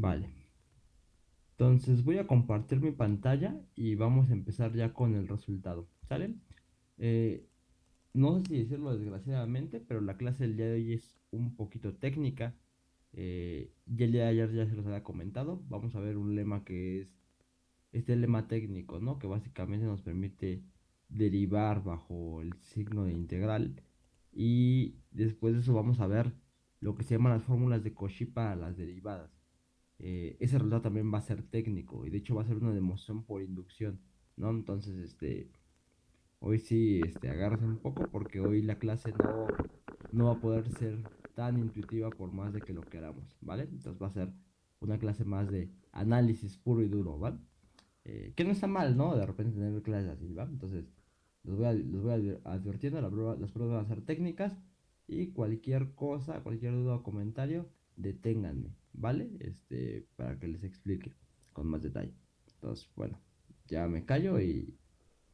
Vale. Entonces voy a compartir mi pantalla y vamos a empezar ya con el resultado. ¿Sale? Eh, no sé si decirlo desgraciadamente, pero la clase del día de hoy es un poquito técnica. Eh, ya el día de ayer ya se los había comentado. Vamos a ver un lema que es este lema técnico, ¿no? Que básicamente nos permite derivar bajo el signo de integral. Y después de eso vamos a ver lo que se llaman las fórmulas de Cauchy para las derivadas. Eh, ese resultado también va a ser técnico y de hecho va a ser una demostración por inducción, ¿no? Entonces, este, hoy sí, este, agárrense un poco porque hoy la clase no, no va a poder ser tan intuitiva por más de que lo queramos, ¿vale? Entonces va a ser una clase más de análisis puro y duro, ¿vale? Eh, que no está mal, ¿no? De repente tener clases así, ¿va? Entonces, los voy, a, los voy advirtiendo, las pruebas, las pruebas van a ser técnicas y cualquier cosa, cualquier duda o comentario, deténganme, ¿vale? Este, para que les explique con más detalle. Entonces, bueno, ya me callo y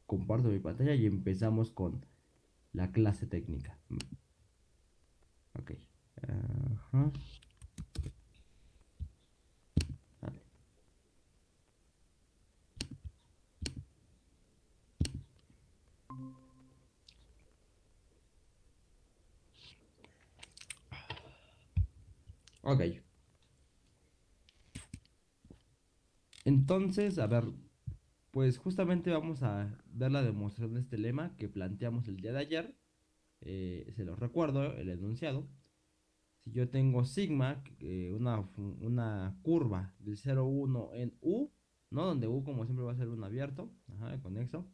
comparto mi pantalla y empezamos con la clase técnica. Ok. Ok. Entonces, a ver, pues justamente vamos a ver la demostración de este lema que planteamos el día de ayer. Eh, se los recuerdo, el enunciado. Si yo tengo sigma, eh, una, una, curva del 0,1 en U, ¿no? Donde U como siempre va a ser un abierto, ajá, conexo.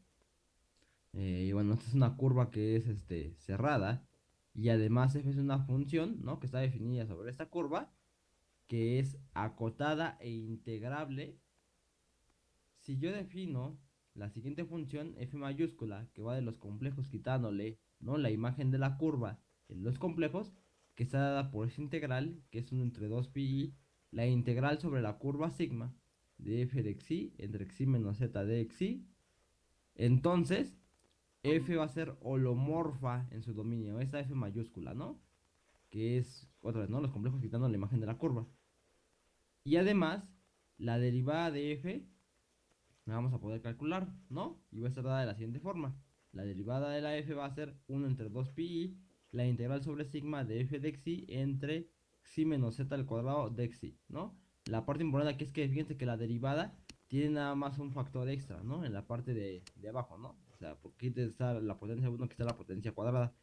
Eh, y bueno, esta es una curva que es este, cerrada y además f es una función, ¿no? Que está definida sobre esta curva, que es acotada e integrable. Si yo defino la siguiente función, f mayúscula, que va de los complejos quitándole, ¿no? La imagen de la curva en los complejos, que está dada por esa integral, que es 1 entre 2 pi, la integral sobre la curva sigma de f de xi entre xi menos z de xi. Entonces, F va a ser holomorfa en su dominio, esta F mayúscula, ¿no? Que es, otra vez, ¿no? Los complejos quitando la imagen de la curva. Y además, la derivada de F la vamos a poder calcular, ¿no? Y va a estar dada de la siguiente forma. La derivada de la F va a ser 1 entre 2 pi, la integral sobre sigma de F de xi entre xi menos z al cuadrado de xi, ¿no? La parte importante aquí es que fíjense que la derivada tiene nada más un factor extra, ¿no? En la parte de, de abajo, ¿no? sea, porque está la potencia 1, que está la potencia cuadrada.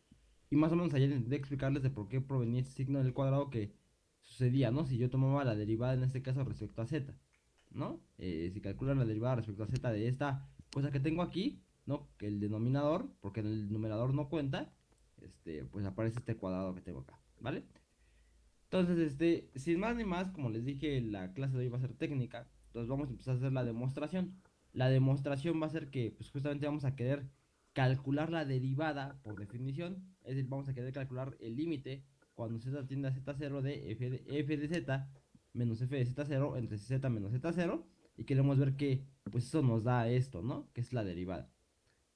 Y más o menos ayer intenté explicarles de por qué provenía ese signo del cuadrado que sucedía, ¿no? Si yo tomaba la derivada en este caso respecto a z, ¿no? Eh, si calculan la derivada respecto a z de esta cosa que tengo aquí, ¿no? Que el denominador, porque en el numerador no cuenta, este, pues aparece este cuadrado que tengo acá, ¿vale? Entonces, este, sin más ni más, como les dije, la clase de hoy va a ser técnica, entonces vamos a empezar a hacer la demostración la demostración va a ser que pues justamente vamos a querer calcular la derivada por definición, es decir, vamos a querer calcular el límite cuando z tiende a z0 de f de, f de z menos f de z0 entre z menos z0 y queremos ver que pues eso nos da esto, ¿no? Que es la derivada.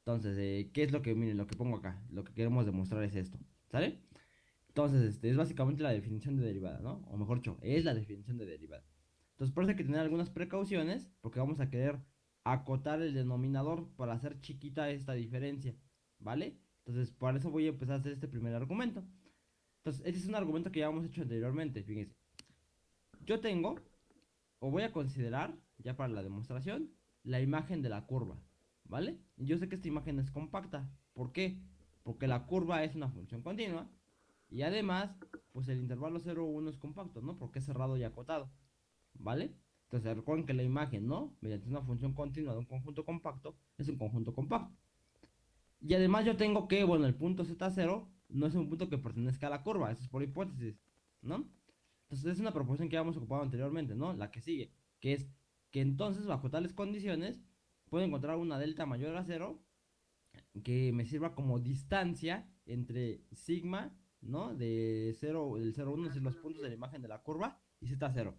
Entonces, eh, ¿qué es lo que, miren, lo que pongo acá? Lo que queremos demostrar es esto, ¿sale? Entonces, este es básicamente la definición de derivada, ¿no? O mejor dicho, es la definición de derivada. Entonces, por eso hay que tener algunas precauciones, porque vamos a querer acotar el denominador para hacer chiquita esta diferencia, ¿vale? Entonces, por eso voy a empezar a hacer este primer argumento. Entonces, este es un argumento que ya hemos hecho anteriormente, fíjense. Yo tengo, o voy a considerar, ya para la demostración, la imagen de la curva, ¿vale? Yo sé que esta imagen es compacta, ¿por qué? Porque la curva es una función continua, y además, pues el intervalo 0, 1 es compacto, ¿no? Porque es cerrado y acotado, ¿vale? Entonces recuerden que la imagen, ¿no? Mediante una función continua de un conjunto compacto, es un conjunto compacto. Y además yo tengo que, bueno, el punto Z0 no es un punto que pertenezca a la curva, eso es por hipótesis, ¿no? Entonces es una proposición que habíamos ocupado anteriormente, ¿no? La que sigue, que es que entonces bajo tales condiciones puedo encontrar una delta mayor a 0 que me sirva como distancia entre sigma, ¿no? De 0, del 0, 1, es decir, los puntos de la imagen de la curva y Z0.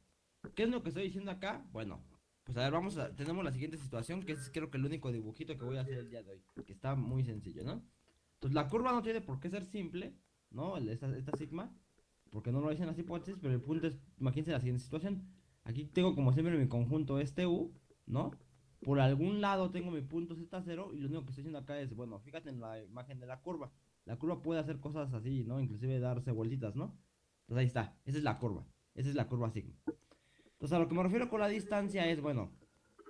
¿Qué es lo que estoy diciendo acá? Bueno, pues a ver, vamos a, tenemos la siguiente situación, que es creo que el único dibujito que voy a hacer el día de hoy, que está muy sencillo, ¿no? Entonces la curva no tiene por qué ser simple, ¿no? Esta sigma, porque no lo dicen las hipótesis, pero el punto es, imagínense la siguiente situación. Aquí tengo como siempre mi conjunto este U, ¿no? Por algún lado tengo mi punto Z0 y lo único que estoy haciendo acá es, bueno, fíjate en la imagen de la curva. La curva puede hacer cosas así, ¿no? Inclusive darse vueltitas, ¿no? Entonces ahí está, esa es la curva. Esa es la curva sigma. Entonces a lo que me refiero con la distancia es, bueno,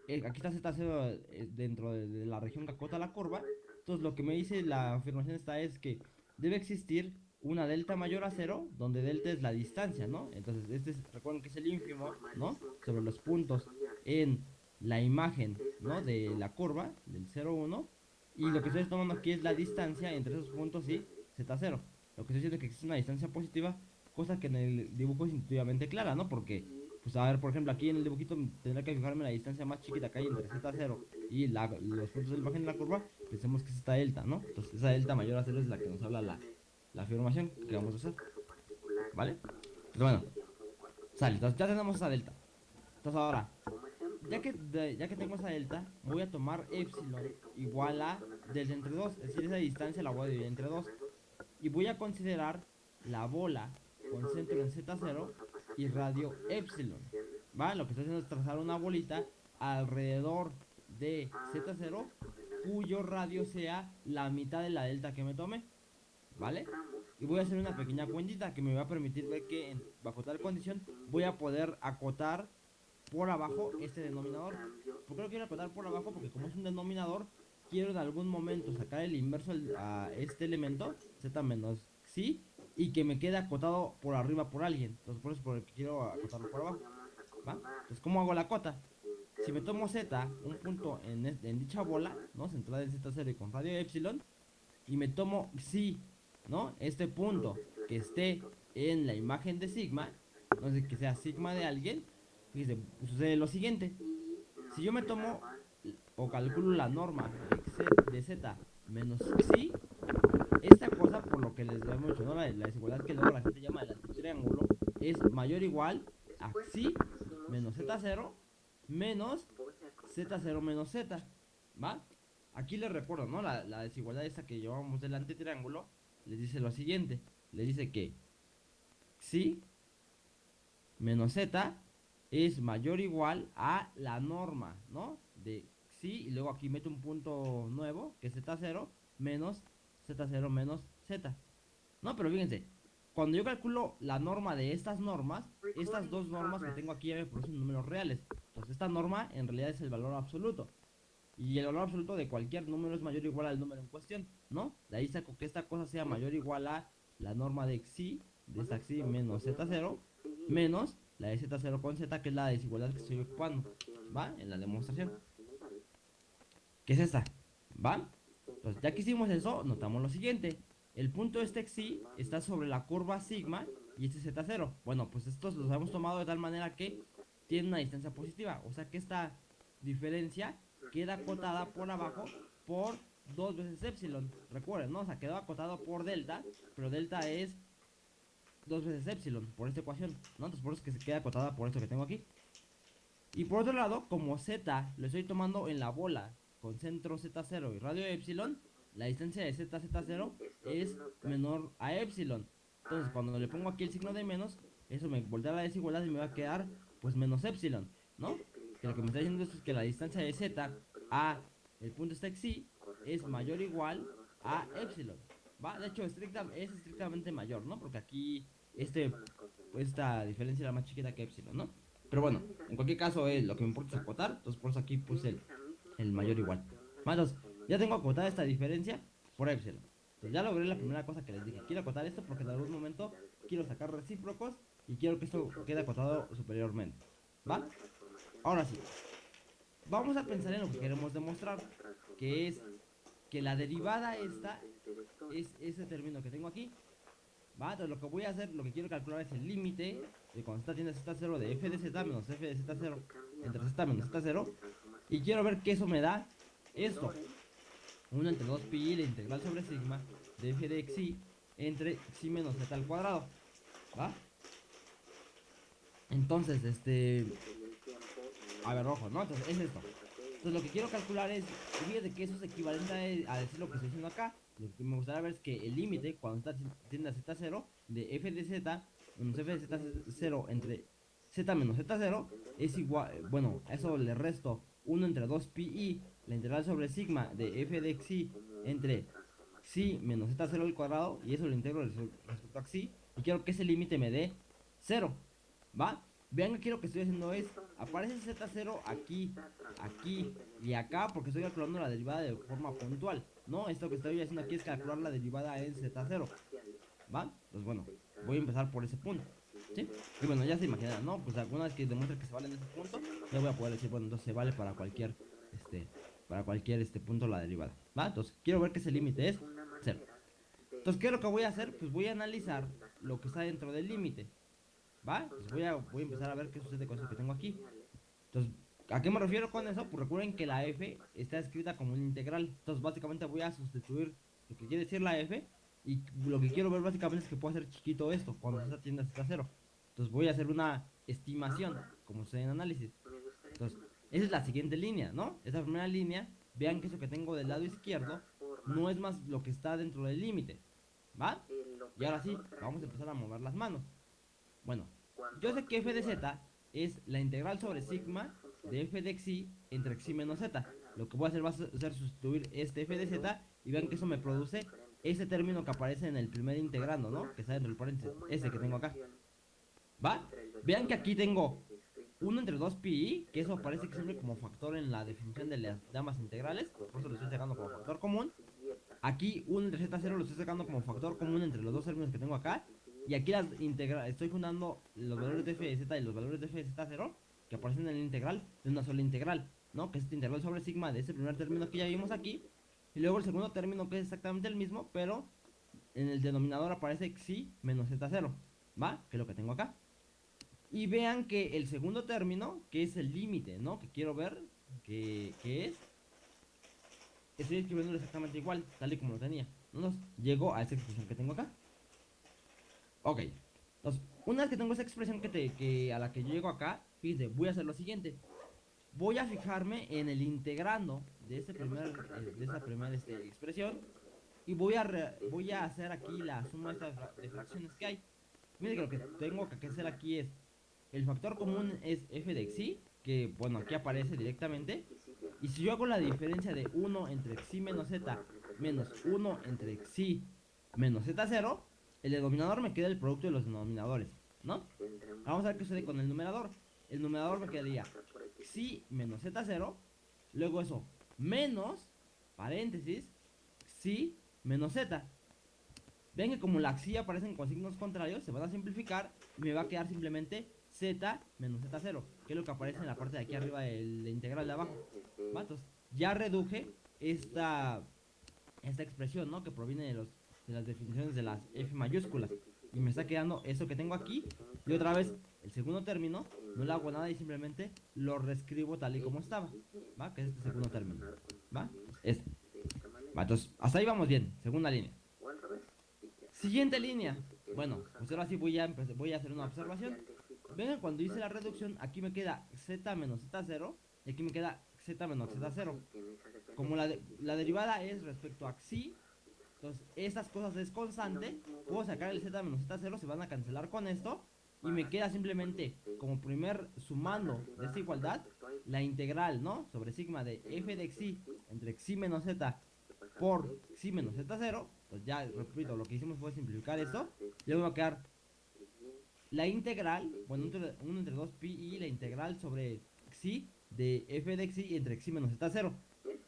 aquí está Z0 eh, dentro de, la región que acota la curva. Entonces lo que me dice la afirmación esta es que debe existir una delta mayor a cero, donde delta es la distancia, ¿no? Entonces este es, recuerden que es el ínfimo, ¿no? Sobre los puntos en la imagen, ¿no? De la curva, del 0, 1. Y lo que estoy tomando aquí es la distancia entre esos puntos y Z0. Lo que estoy diciendo es que existe una distancia positiva, cosa que en el dibujo es intuitivamente clara, ¿no? Porque pues a ver, por ejemplo, aquí en el dibujito tendrá que fijarme la distancia más chiquita que hay entre Z0 y los puntos de la imagen de la curva, pensemos que es esta delta, ¿no? Entonces esa delta mayor a 0 es la que nos habla la, la afirmación que vamos a hacer. ¿Vale? Bueno, sale, entonces ya tenemos esa delta. Entonces ahora, ya que, ya que tengo esa delta, voy a tomar epsilon igual a delta entre 2, es decir, esa distancia la voy a dividir entre 2. Y voy a considerar la bola con centro en Z0 y radio epsilon. ¿Va? Lo que estoy haciendo es trazar una bolita alrededor de Z0 cuyo radio sea la mitad de la delta que me tome. ¿Vale? Y voy a hacer una pequeña cuentita que me va a permitir ver que bajo tal condición voy a poder acotar por abajo este denominador. ¿Por qué lo quiero acotar por abajo? Porque como es un denominador, quiero en algún momento sacar el inverso a este elemento, z menos xi, y que me quede acotado por arriba por alguien. Entonces por eso por el que quiero acotarlo por abajo. ¿Va? Entonces, ¿cómo hago la cota? Si me tomo Z, un punto en, en dicha bola, ¿no? Centrada en Z0 y con radio epsilon, y me tomo xi, ¿no? Este punto que esté en la imagen de sigma, sé, que sea sigma de alguien, fíjese, sucede lo siguiente. Si yo me tomo o calculo la norma de Z menos xi, esta cosa, por lo que les hemos dicho, ¿no? la, desigualdad que luego la gente llama el antitriángulo, es mayor o igual a xi menos z0 menos z0 menos z, ¿va? Aquí les recuerdo, ¿no? La, la desigualdad esta que llevamos del antitriángulo les dice lo siguiente, les dice que xi menos z es mayor o igual a la norma, ¿no? De xi y luego aquí meto un punto nuevo, que es z0 menos Z0 menos Z. No, pero fíjense, cuando yo calculo la norma de estas normas, estas dos normas que tengo aquí ya me producen números reales. Entonces esta norma en realidad es el valor absoluto. Y el valor absoluto de cualquier número es mayor o igual al número en cuestión, ¿no? De ahí saco que esta cosa sea mayor o igual a la norma de xi, de esta xi menos z0, menos la de z0 con z, que es la desigualdad que estoy ocupando, ¿va? En la demostración. ¿Qué es esta? ¿Va? Entonces, ya que hicimos eso, notamos lo siguiente. El punto este xi está sobre la curva sigma y este z0. Bueno, pues estos los hemos tomado de tal manera que tiene una distancia positiva. O sea que esta diferencia queda acotada por abajo por dos veces epsilon. Recuerden, ¿no? O sea, quedó acotado por delta, pero delta es dos veces epsilon por esta ecuación, ¿no? Entonces por eso es que se queda acotada por esto que tengo aquí. Y por otro lado, como z lo estoy tomando en la bola con centro Z0 y radio epsilon, la distancia de Z, Z0 es menor a epsilon. Entonces, cuando le pongo aquí el signo de menos, eso me voltea la desigualdad y me va a quedar, pues, menos epsilon, ¿no? Que lo que me está diciendo es que la distancia de Z a el punto este xi es mayor o igual a epsilon, ¿va? De hecho, es estrictamente mayor, ¿no? Porque aquí este, esta diferencia era más chiquita que epsilon, ¿no? Pero bueno, en cualquier caso, es lo que me importa es acotar, entonces por eso aquí puse el el mayor igual. Entonces, ya tengo acotada esta diferencia por epsilon. Entonces, ya logré la primera cosa que les dije. Quiero acotar esto porque en algún momento quiero sacar recíprocos y quiero que esto quede acotado superiormente. ¿Va? Ahora sí. Vamos a pensar en lo que queremos demostrar, que es que la derivada esta es ese término que tengo aquí. ¿Va? Entonces lo que voy a hacer, lo que quiero calcular es el límite de cuando está tiene z0 de f de z menos f de z0 entre z menos z0 y quiero ver que eso me da esto. 1 entre 2 pi la integral sobre sigma de f de xi entre xi menos z al cuadrado. ¿Va? Entonces, este... A ver, rojo, ¿no? Entonces, es esto. Entonces, lo que quiero calcular es... Fíjate que eso es equivalente a, decir lo que estoy diciendo acá. Lo que me gustaría ver es que el límite, cuando está tiende a z0, de f de z menos f de z0 entre z menos z0 es igual, bueno, eso le resto 1 entre 2 pi, la integral sobre sigma de f de xi entre xi menos z0 al cuadrado, y eso lo integro respecto a xi, y quiero que ese límite me dé 0, ¿va? Vean aquí lo que estoy haciendo es, aparece z0 aquí, aquí y acá, porque estoy calculando la derivada de forma puntual, ¿no? Esto que estoy haciendo aquí es calcular la derivada en z0, ¿va? Pues bueno, voy a empezar por ese punto. ¿Sí? Y bueno, ya se imaginan, ¿no? Pues alguna vez que demuestre que se vale en ese punto, ya voy a poder decir, bueno, entonces se vale para cualquier, este, para cualquier, este punto la derivada, ¿va? Entonces, quiero ver que ese límite es 0. Entonces, ¿qué es lo que voy a hacer? Pues voy a analizar lo que está dentro del límite, ¿va? Entonces voy a, voy a empezar a ver qué sucede con eso que tengo aquí. Entonces, ¿a qué me refiero con eso? Pues recuerden que la f está escrita como un integral. Entonces, básicamente voy a sustituir lo que quiere decir la f y lo que quiero ver básicamente es que puedo hacer chiquito esto cuando esta tienda está cero. Entonces voy a hacer una estimación, como se en análisis. Entonces, esa es la siguiente línea, ¿no? Esa primera línea, vean que eso que tengo del lado izquierdo no es más lo que está dentro del límite, ¿va? Y ahora sí, vamos a empezar a mover las manos. Bueno, yo sé que f de z es la integral sobre sigma de f de xi entre xi menos z. Lo que voy a hacer va a ser sustituir este f de z y vean que eso me produce ese término que aparece en el primer integrando, ¿no? Que está dentro del paréntesis, ese que tengo acá. ¿Va? Vean que aquí tengo 1 entre 2 pi, que eso aparece siempre como factor en la definición de las damas integrales, por eso lo estoy sacando como factor común. Aquí 1 entre z0 lo estoy sacando como factor común entre los dos términos que tengo acá. Y aquí las integra estoy fundando los valores de f de z y los valores de f de z0 que aparecen en el integral de una sola integral, ¿no? Que es este integral sobre sigma de ese primer término que ya vimos aquí. Y luego el segundo término que es exactamente el mismo, pero en el denominador aparece xi menos z0, ¿va? Que es lo que tengo acá. Y vean que el segundo término, que es el límite, ¿no? Que quiero ver, que, es... Estoy escribiéndolo exactamente igual, tal y como lo tenía. Entonces, llego a esa expresión que tengo acá. Ok. Entonces, una vez que tengo esa expresión que, te, que a la que llego acá, fíjense, voy a hacer lo siguiente. Voy a fijarme en el integrando de, este primer, eh, de esta primera este, expresión. Y voy a, voy a hacer aquí la suma de, de fracciones que hay. Miren que lo que tengo que hacer aquí es el factor común es f de xi, que bueno, aquí aparece directamente. Y si yo hago la diferencia de 1 entre xi menos z menos 1 entre xi menos z0, el denominador me queda el producto de los denominadores, ¿no? Vamos a ver qué sucede con el numerador. El numerador me quedaría xi menos z0, luego eso, menos, paréntesis, xi menos z. Ven que como la xi aparecen con signos contrarios, se van a simplificar y me va a quedar simplemente z menos z0, que es lo que aparece en la parte de aquí arriba del integral de abajo. Entonces, ya reduje esta, esta expresión, ¿no? Que proviene de, los, de las definiciones de las f mayúsculas. Y me está quedando eso que tengo aquí. Y otra vez, el segundo término, no le hago nada y simplemente lo reescribo tal y como estaba. ¿Va? Que es este segundo término. ¿Va? Este. ¿Va? Entonces, hasta ahí vamos bien. Segunda línea. Siguiente línea. Bueno, pues ahora sí voy a, voy a hacer una observación. Ven, cuando hice la reducción, aquí me queda z menos z0 y aquí me queda z menos z0. Como la, la derivada es respecto a xi, entonces estas cosas es constante, puedo sacar el z menos z0, se van a cancelar con esto y me queda simplemente como primer sumando de esta igualdad la integral, ¿no? Sobre sigma de f de xi entre xi menos z por xi menos z0. Pues ya, repito, lo que hicimos fue simplificar esto. Y luego va a quedar la integral, bueno, 1 entre 2 pi y la integral sobre xi de f de xi entre xi menos z0.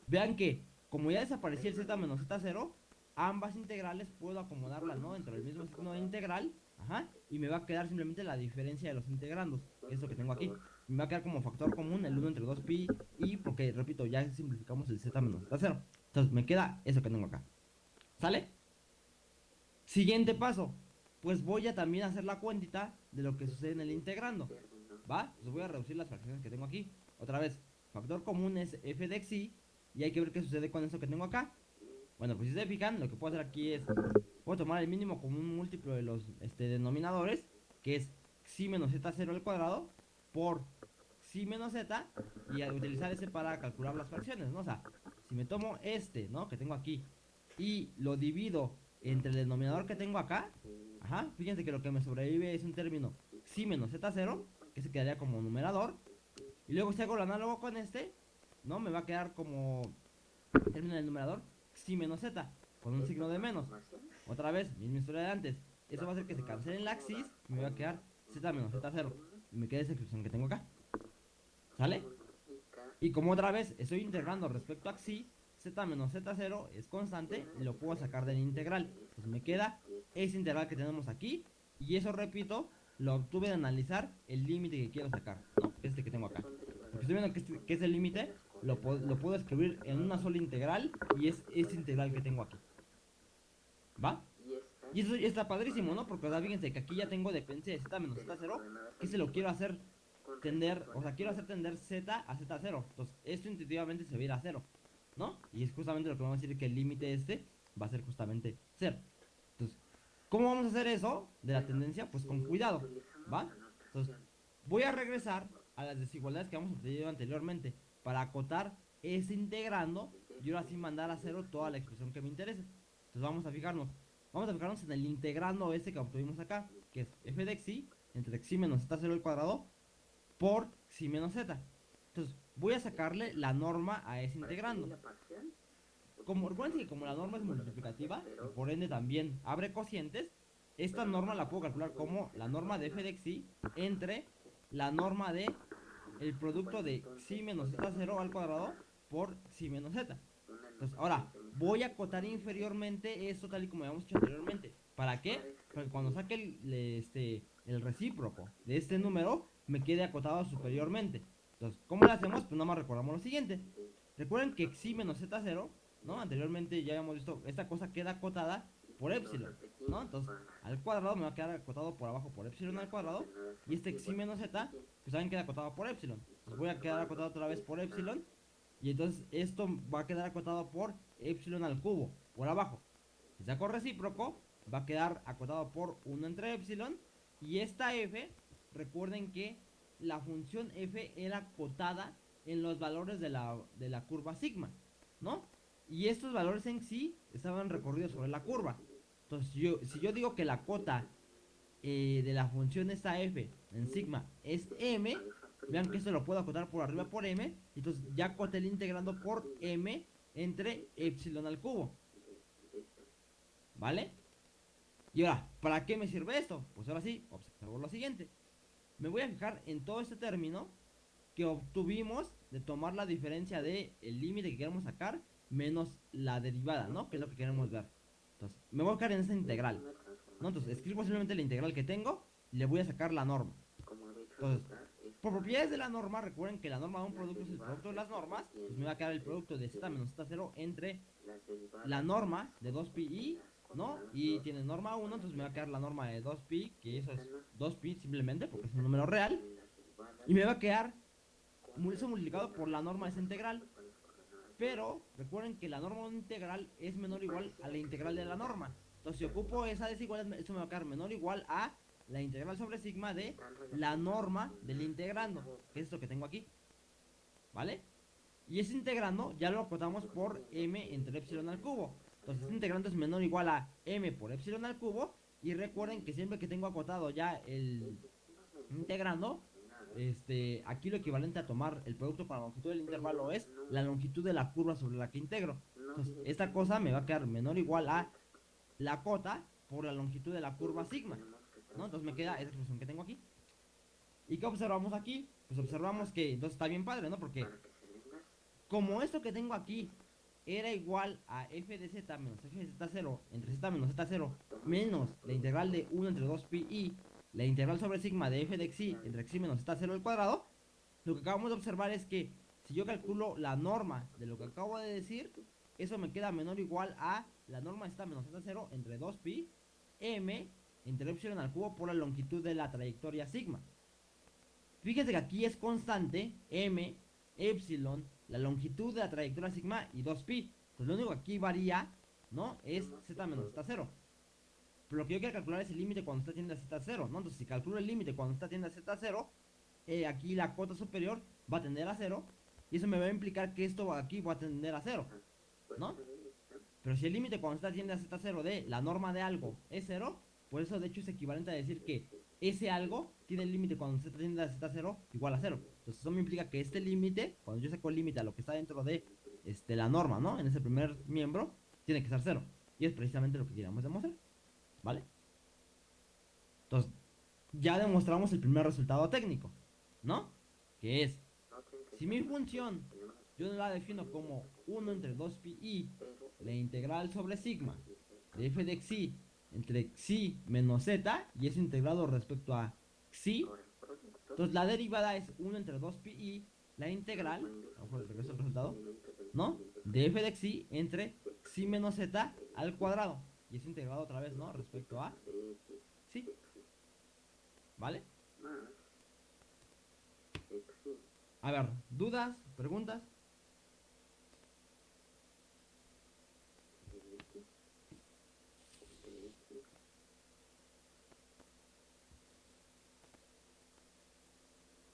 Vean que, como ya desapareció el z menos z0, ambas integrales puedo acomodarlas, ¿no? Dentro del mismo signo de integral, ajá, y me va a quedar simplemente la diferencia de los integrandos, que es que tengo aquí. Me va a quedar como factor común el 1 entre 2 pi y, porque, repito, ya simplificamos el z menos z0. Entonces, me queda eso que tengo acá. ¿Sale? Siguiente paso pues voy a también hacer la cuentita de lo que sucede en el integrando. ¿Va? Pues voy a reducir las fracciones que tengo aquí. Otra vez, factor común es f de xi. Y hay que ver qué sucede con eso que tengo acá. Bueno, pues si se fijan, lo que puedo hacer aquí es... Puedo tomar el mínimo como un múltiplo de los este, denominadores. Que es xi menos z0 al cuadrado. Por xi menos z. Y utilizar ese para calcular las fracciones, ¿no? O sea, si me tomo este, ¿no? Que tengo aquí. Y lo divido entre el denominador que tengo acá Ajá, fíjense que lo que me sobrevive es un término xi menos z0, que se quedaría como numerador. Y luego si hago el análogo con este, ¿no? Me va a quedar como, termina el numerador, xi menos z, con un signo de menos. Otra vez, misma historia de antes. Eso va a hacer que se cancele la xis y me va a quedar z menos z0. Y me queda esa expresión que tengo acá. ¿Sale? Y como otra vez estoy integrando respecto a xi, z menos z0 es constante y lo puedo sacar del integral. Entonces me queda ese integral que tenemos aquí. Y eso, repito, lo obtuve de analizar el límite que quiero sacar. ¿no? Este que tengo acá. Porque estoy viendo que, este, que ese límite lo, lo puedo escribir en una sola integral y es ese integral que tengo aquí. ¿Va? Y eso está padrísimo, ¿no? Porque, o fíjense que aquí ya tengo dependencia de z menos z0, que se lo quiero hacer tender, o sea, quiero hacer tender z a z0. Entonces, esto intuitivamente se va a ir a 0, ¿no? Y es justamente lo que vamos a decir que el límite este va a ser justamente 0. Entonces, ¿cómo vamos a hacer eso de la tendencia? Pues con cuidado, ¿va? Entonces, voy a regresar a las desigualdades que hemos obtenido anteriormente para acotar ese integrando y ahora sí mandar a 0 toda la expresión que me interese. Entonces, vamos a fijarnos. Vamos a fijarnos en el integrando ese que obtuvimos acá, que es f de xi entre xi menos z0 al cuadrado por xi menos z. Entonces, voy a sacarle la norma a ese integrando. Como, recuerden que como la norma es multiplicativa, y por ende también abre cocientes, esta norma la puedo calcular como la norma de f de xi entre la norma de el producto de xi menos z0 al cuadrado por xi menos z. Entonces, ahora, voy a acotar inferiormente esto tal y como habíamos hecho anteriormente. ¿Para qué? Para que cuando saque el, este, el recíproco de este número, me quede acotado superiormente. Entonces, ¿cómo lo hacemos? Pues nada más recordamos lo siguiente. Recuerden que xi menos z0, ¿no? Anteriormente ya habíamos visto, esta cosa queda acotada por epsilon, ¿no? Entonces, al cuadrado me va a quedar acotado por abajo por epsilon al cuadrado. Y este xi menos z, pues también queda acotado por epsilon. Entonces voy a quedar acotado otra vez por epsilon. Y entonces esto va a quedar acotado por epsilon al cubo, por abajo. Si saco recíproco, va a quedar acotado por 1 entre epsilon. Y esta f, recuerden que la función f era acotada en los valores de la, de la curva sigma, ¿no? Y estos valores en sí estaban recorridos sobre la curva. Entonces, yo, si yo digo que la cota eh, de la función esta f en sigma es m, vean que esto lo puedo acotar por arriba por m, entonces ya acoté el integrando por m entre epsilon al cubo. ¿Vale? Y ahora, ¿para qué me sirve esto? Pues ahora sí, observo lo siguiente. Me voy a fijar en todo este término que obtuvimos de tomar la diferencia de el límite que queremos sacar menos la derivada, ¿no? Que es lo que queremos ver. Entonces, me voy a fijar en esta integral. ¿no? Entonces, escribo simplemente la integral que tengo y le voy a sacar la norma. Entonces, por propiedades de la norma, recuerden que la norma de un producto es el producto de las normas. Pues me va a quedar el producto de z menos z0 entre la norma de 2pi, ¿no? Y tiene norma 1, entonces me va a quedar la norma de 2pi, que eso es 2pi simplemente porque es un número real. Y me va a quedar eso multiplicado por la norma de esa integral. Pero recuerden que la norma integral es menor o igual a la integral de la norma. Entonces si ocupo esa desigualdad, eso me va a quedar menor o igual a la integral sobre sigma de la norma del integrando, que es esto que tengo aquí. ¿Vale? Y ese integrando ya lo acotamos por m entre epsilon al cubo. Entonces este integrando es menor o igual a m por epsilon al cubo. Y recuerden que siempre que tengo acotado ya el integrando, este, aquí lo equivalente a tomar el producto para la longitud del intervalo es la longitud de la curva sobre la que integro. Entonces, esta cosa me va a quedar menor o igual a la cota por la longitud de la curva sigma. Entonces me queda esa expresión que tengo aquí. ¿Y qué observamos aquí? Pues observamos que entonces está bien padre, ¿no? Porque como esto que tengo aquí era igual a f de z menos f de z0 entre z menos z0 menos la integral de 1 entre 2pi y la integral sobre sigma de f de xi entre xi menos z0 al cuadrado, lo que acabamos de observar es que si yo calculo la norma de lo que acabo de decir, eso me queda menor o igual a la norma z menos z0 entre 2pi m entre epsilon al cubo por la longitud de la trayectoria sigma. Fíjense que aquí es constante m, epsilon, la longitud de la trayectoria sigma y 2pi. Pues lo único que aquí varía, ¿no? Es z menos z0. Pero lo que yo quiero calcular es el límite cuando está tiende a z0, ¿no? Entonces si calculo el límite cuando está tiende a z0, eh, aquí la cota superior va a tender a 0. Y eso me va a implicar que esto aquí va a tender a 0, ¿no? Pero si el límite cuando está tiende a z0 de la norma de algo es 0, Por eso, de hecho, es equivalente a decir que ese algo tiene el límite cuando z tiende a z0 igual a 0. Entonces, eso me implica que este límite, cuando yo saco el límite a lo que está dentro de este, la norma, ¿no? En ese primer miembro, tiene que ser 0. Y es precisamente lo que queríamos demostrar. ¿Vale? Entonces, ya demostramos el primer resultado técnico, ¿no? Que es, si mi función yo la defino como 1 entre 2pi, la integral sobre sigma de f de xi entre xi menos z, y es integrado respecto a xi, entonces la derivada es 1 entre 2pi, la integral, a regreso el resultado, ¿no? De f de xi entre xi menos z al cuadrado, y es integrado otra vez, ¿no? Respecto a xi. ¿Vale? A ver, ¿dudas? ¿Preguntas?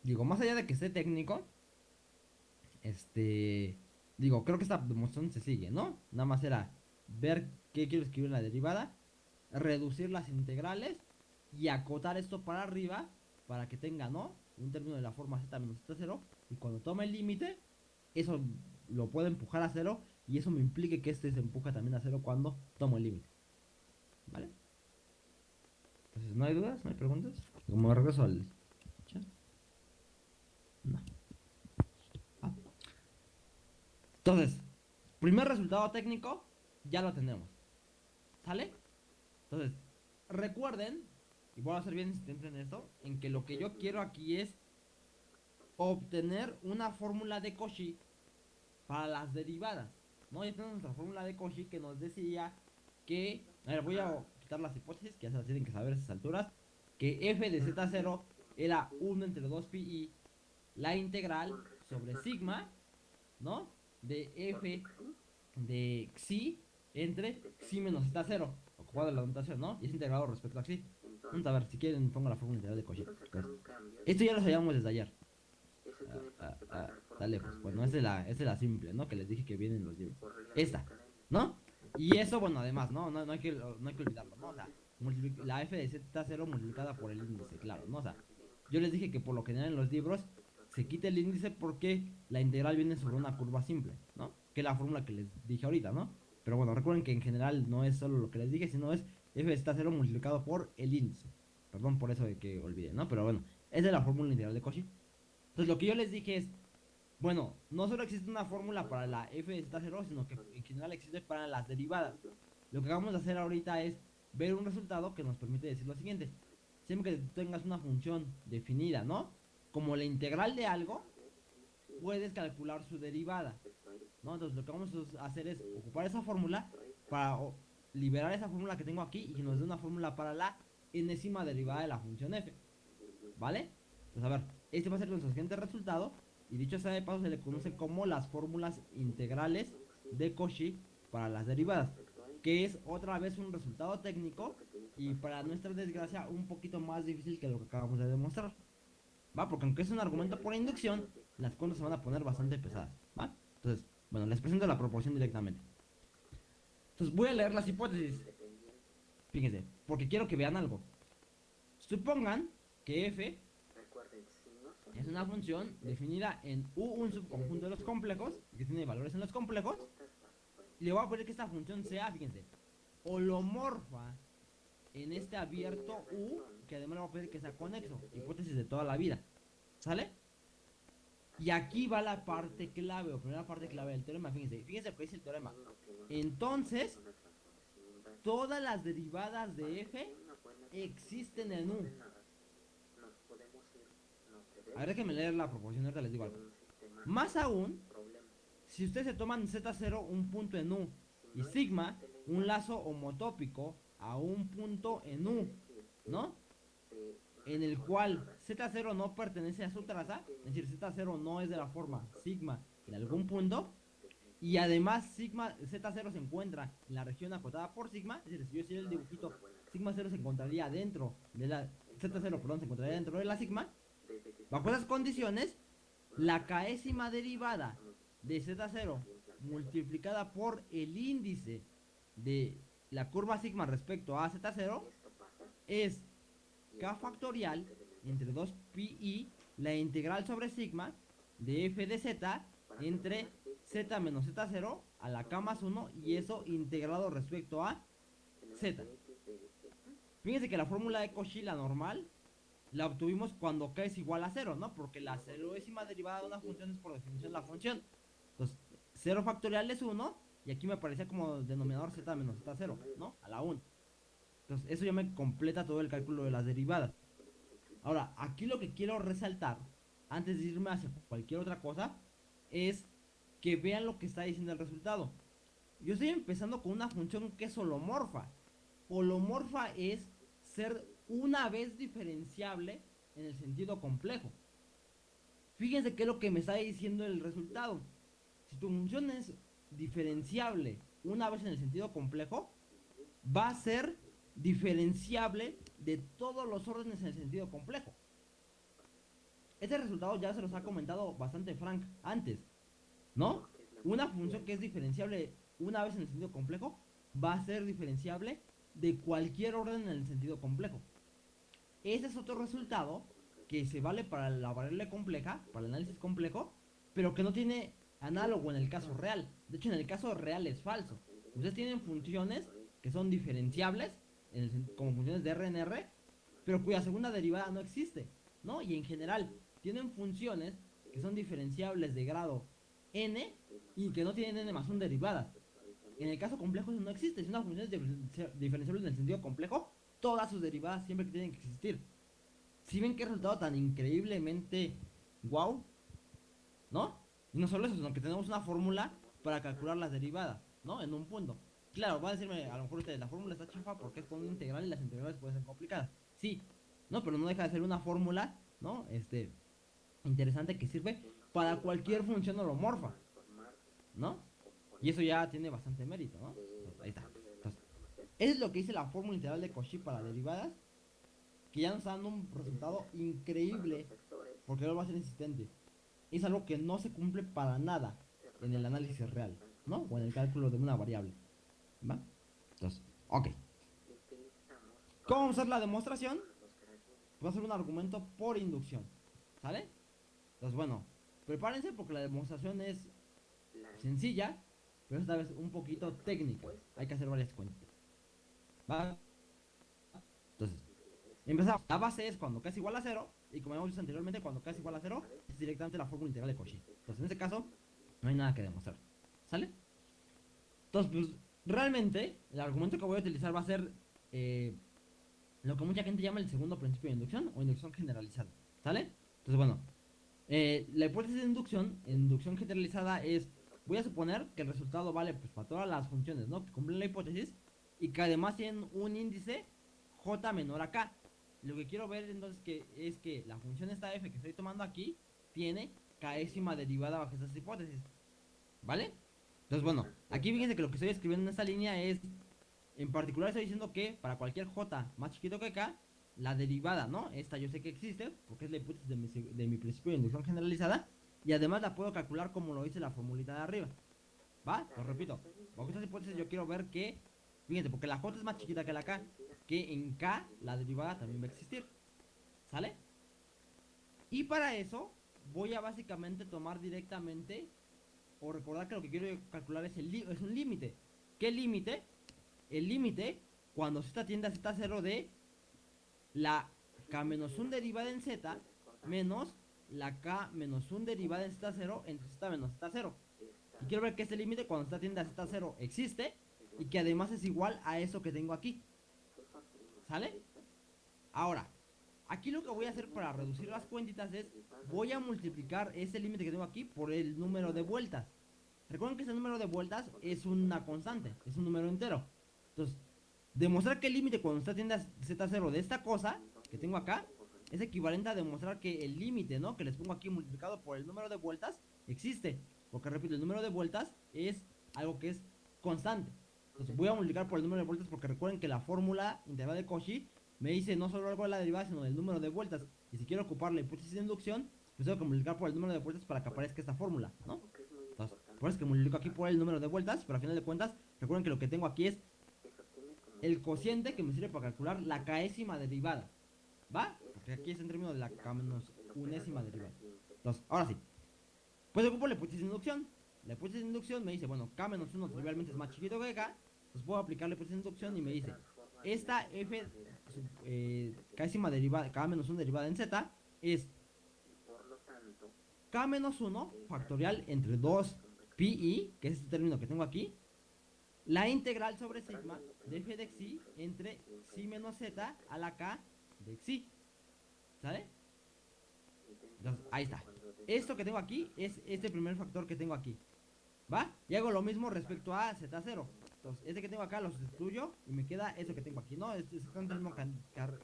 Digo, más allá de que esté técnico, este, digo, creo que esta demostración se sigue, ¿no? Nada más era ver qué quiero escribir la derivada, reducir las integrales y acotar esto para arriba para que tenga, ¿no? Un término de la forma z menos z0 y cuando tome el límite, eso lo puedo empujar a cero y eso me implique que este se empuja también a cero cuando tomo el límite. ¿Vale? Entonces, ¿no hay dudas? ¿No hay preguntas? Como regreso al. No. Ah. Entonces, primer resultado técnico, ya lo tenemos. ¿Sale? Entonces, recuerden y voy a ser bien insistente en esto, en que lo que yo quiero aquí es obtener una fórmula de Cauchy para las derivadas. ¿no? Ya tenemos nuestra fórmula de Cauchy que nos decía que, a ver, voy a quitar las hipótesis, que ya se las tienen que saber a esas alturas, que f de z0 era 1 entre 2pi la integral sobre sigma, ¿no? De f de xi entre xi menos z0, ocupado la notación, ¿no? Y es integrado respecto a xi. Vamos a ver, si quieren pongo la fórmula integral de Cauchy. Esto ya lo sabíamos desde ayer. Ah, ah, ah, está lejos. Bueno, esta es, la, es la simple, ¿no? Que les dije que viene en los libros. Esta, ¿no? Y eso, bueno, además, ¿no? No, no, hay, que, no hay que olvidarlo, ¿no? O la f de z0 multiplicada por el índice, claro, ¿no? O sea, yo les dije que por lo general en los libros se quita el índice porque la integral viene sobre una curva simple, ¿no? Que es la fórmula que les dije ahorita, ¿no? Pero bueno, recuerden que en general no es solo lo que les dije, sino es f de z0 multiplicado por el índice. Perdón por eso de que olvidé, ¿no? Pero bueno, esa es la fórmula integral de Cauchy. Entonces lo que yo les dije es, bueno, no solo existe una fórmula para la f de z0, sino que en general existe para las derivadas. Lo que vamos a hacer ahorita es ver un resultado que nos permite decir lo siguiente. Siempre que tengas una función definida, ¿no? Como la integral de algo, puedes calcular su derivada. ¿no? Entonces lo que vamos a hacer es ocupar esa fórmula para liberar esa fórmula que tengo aquí y nos dé una fórmula para la enésima derivada de la función f. ¿Vale? Pues a ver, este va a ser nuestro siguiente resultado. Y dicho sea de paso, se le conoce como las fórmulas integrales de Cauchy para las derivadas. Que es otra vez un resultado técnico y para nuestra desgracia un poquito más difícil que lo que acabamos de demostrar. ¿Va? Porque aunque es un argumento por inducción, las cuentas se van a poner bastante pesadas. ¿Va? Entonces, bueno, les presento la proporción directamente. Entonces voy a leer las hipótesis. Fíjense, porque quiero que vean algo. Supongan que f es una función definida en U, un subconjunto de los complejos, que tiene valores en los complejos. Y le voy a poner que esta función sea, fíjense, holomorfa en este abierto U, que además le voy a pedir que sea conexo, hipótesis de toda la vida. ¿Sale? Y aquí va la parte clave, o primera parte clave del teorema, fíjense, fíjense lo que dice el teorema. Entonces, todas las derivadas de f existen en U. A ver, déjenme leer la proporción, ahorita les digo. Más aún, si ustedes se toman Z0 un punto en U y sigma un lazo homotópico a un punto en U, ¿no? En el cual Z0 no pertenece a su traza, es decir, Z0 no es de la forma sigma en algún punto, y además sigma Z0 se encuentra en la región acotada por sigma, es decir, si yo hiciera el dibujito, sigma 0 se encontraría dentro de la Z0, perdón, se encontraría dentro de la sigma, Bajo esas condiciones, la caésima derivada de Z0 multiplicada por el índice de la curva sigma respecto a Z0 es k factorial entre 2pi la integral sobre sigma de f de z entre z menos z0 a la k más 1 y eso integrado respecto a z. Fíjense que la fórmula de Cauchy, la normal, la obtuvimos cuando k es igual a 0, ¿no? Porque la ceroésima derivada de una función es por definición la función. Entonces, 0 factorial es 1 y aquí me aparecía como denominador z menos z0, ¿no? A la 1. Entonces, eso ya me completa todo el cálculo de las derivadas. Ahora, aquí lo que quiero resaltar, antes de irme hacia cualquier otra cosa, es que vean lo que está diciendo el resultado. Yo estoy empezando con una función que es holomorfa. Holomorfa es ser una vez diferenciable en el sentido complejo. Fíjense qué es lo que me está diciendo el resultado. Si tu función es diferenciable una vez en el sentido complejo, va a ser diferenciable de todos los órdenes en el sentido complejo. Este resultado ya se los ha comentado bastante Frank antes, ¿no? Una función que es diferenciable una vez en el sentido complejo va a ser diferenciable de cualquier orden en el sentido complejo. Ese es otro resultado que se vale para la variable compleja, para el análisis complejo, pero que no tiene análogo en el caso real. De hecho, en el caso real es falso. Ustedes tienen funciones que son diferenciables como funciones de RNR, pero cuya segunda derivada no existe, ¿no? Y en general tienen funciones que son diferenciables de grado n y que no tienen n más un derivada. En el caso complejo eso no existe, si una función es diferenciable en el sentido complejo, todas sus derivadas siempre tienen que existir. Si ven qué resultado tan increíblemente wow, ¿no? Y no solo eso, sino que tenemos una fórmula para calcular las derivadas, ¿no? En un punto. Claro, van a decirme, a lo mejor ustedes, la fórmula está chafa porque es con una integral y las integrales pueden ser complicadas. Sí, no, pero no deja de ser una fórmula, ¿no? Este, interesante que sirve para cualquier función holomorfa, ¿no? Y eso ya tiene bastante mérito, ¿no? ahí está. Entonces, eso es lo que dice la fórmula integral de Cauchy para derivadas, que ya nos está dando un resultado increíble, porque no va a ser insistente. Es algo que no se cumple para nada en el análisis real, ¿no? O en el cálculo de una variable. ¿Va? Entonces, ok. ¿Cómo vamos a hacer la demostración? Va a ser un argumento por inducción. ¿Sale? Entonces, bueno, prepárense porque la demostración es sencilla, pero esta vez un poquito técnica. Hay que hacer varias cuentas. ¿Va? Entonces, empezamos. La base es cuando k es igual a 0. Y como hemos visto anteriormente, cuando k es igual a 0, es directamente la fórmula integral de Cauchy. Entonces, en este caso, no hay nada que demostrar. ¿Sale? Entonces, pues, realmente, el argumento que voy a utilizar va a ser eh, lo que mucha gente llama el segundo principio de inducción o inducción generalizada. ¿Sale? Entonces, bueno, eh, la hipótesis de inducción, inducción generalizada es, voy a suponer que el resultado vale pues para todas las funciones, ¿no? Que cumplen la hipótesis y que además tienen un índice j menor a k. Lo que quiero ver entonces que es que la función esta f que estoy tomando aquí tiene késima derivada bajo estas hipótesis. ¿Vale? Entonces, bueno, aquí fíjense que lo que estoy escribiendo en esta línea es, en particular estoy diciendo que para cualquier j más chiquito que k, la derivada, ¿no? Esta yo sé que existe, porque es la hipótesis de mi, de mi principio de inducción generalizada, y además la puedo calcular como lo dice la formulita de arriba. ¿Va? Lo repito, bajo estas hipótesis yo quiero ver que, fíjense, porque la j es más chiquita que la k, que en k la derivada también va a existir. ¿Sale? Y para eso voy a básicamente tomar directamente o recordar que lo que quiero calcular es, el un límite. ¿Qué límite? El límite cuando z tiende a z0 de la k menos 1 derivada en z menos la k menos 1 derivada en z0 entre z menos z0. Y quiero ver que este límite cuando z tiende a z0 existe y que además es igual a eso que tengo aquí. ¿Sale? Ahora, aquí lo que voy a hacer para reducir las cuentitas es, voy a multiplicar ese límite que tengo aquí por el número de vueltas. Recuerden que ese número de vueltas es una constante, es un número entero. Entonces, demostrar que el límite cuando está tiende a z0 de esta cosa que tengo acá es equivalente a demostrar que el límite, ¿no? Que les pongo aquí multiplicado por el número de vueltas existe. Porque repito, el número de vueltas es algo que es constante. Entonces voy a multiplicar por el número de vueltas porque recuerden que la fórmula integral de Cauchy me dice no solo algo de la derivada, sino del número de vueltas. Y si quiero ocupar la hipótesis de inducción, pues tengo que multiplicar por el número de vueltas para que aparezca esta fórmula, ¿no? Entonces, por eso es que multiplico aquí por el número de vueltas, pero al final de cuentas, recuerden que lo que tengo aquí es el cociente que me sirve para calcular la késima derivada. ¿Va? Porque aquí es en términos de la k menos unésima derivada. Entonces, ahora sí. Pues ocupo la hipótesis de inducción. La hipótesis de inducción me dice, bueno, k menos 1 trivialmente es más chiquito que k. Entonces puedo aplicar la hipótesis de inducción y me dice, esta f eh, derivada, k menos 1 derivada en z es k menos 1 factorial entre 2 pi que es este término que tengo aquí, la integral sobre sigma de f de xi entre xi menos z a la k de xi. ¿Sale? Entonces, ahí está. Esto que tengo aquí es este primer factor que tengo aquí. ¿Va? Y hago lo mismo respecto a z0. Entonces, este que tengo acá lo sustituyo y me queda eso que tengo aquí, ¿no? Es exactamente el mismo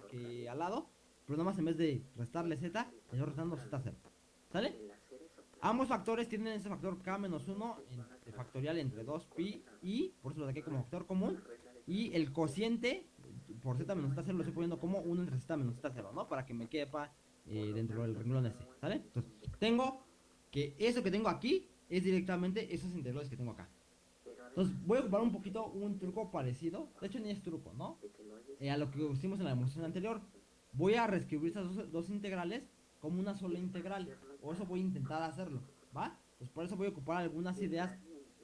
que, al lado, pero nada más en vez de restarle z, estoy restando z0. ¿Sale? Ambos factores tienen ese factor k menos 1 de factorial entre 2 pi y, por eso lo saqué como factor común, y el cociente por z menos z0 lo estoy poniendo como 1 entre z menos z0, ¿no? Para que me quepa eh, dentro del renglón ese, ¿sale? Entonces, tengo que eso que tengo aquí es directamente esos integrales que tengo acá. Entonces, voy a ocupar un poquito un truco parecido, de hecho ni es truco, ¿no? Eh, a lo que hicimos en la demostración anterior. Voy a reescribir esas dos, integrales como una sola integral. O eso voy a intentar hacerlo, ¿va? Pues por eso voy a ocupar algunas ideas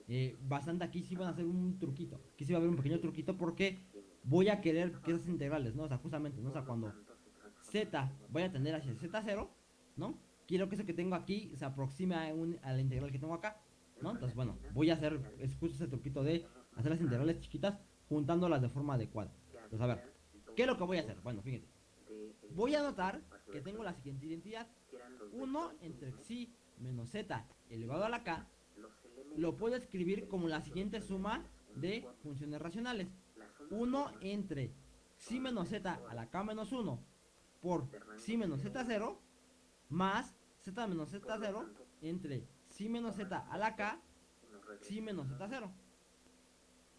eh, bastante aquí sí van a hacer un truquito. Aquí sí va a haber un pequeño truquito porque voy a querer que esas integrales, ¿no? O sea, justamente, ¿no? O sea, cuando z vaya a tender hacia z0, ¿no? Quiero que eso que tengo aquí se aproxime a, a la integral que tengo acá. Entonces, bueno, voy a hacer es justo ese truquito de hacer las integrales chiquitas juntándolas de forma adecuada. Entonces, a ver, ¿qué es lo que voy a hacer? Bueno, fíjense. Voy a notar que tengo la siguiente identidad. 1 entre xi menos z elevado a la k lo puedo escribir como la siguiente suma de funciones racionales. 1 entre xi menos z a la k menos 1 por xi menos z0 más z menos z0 entre xi menos z a la k xi menos z0.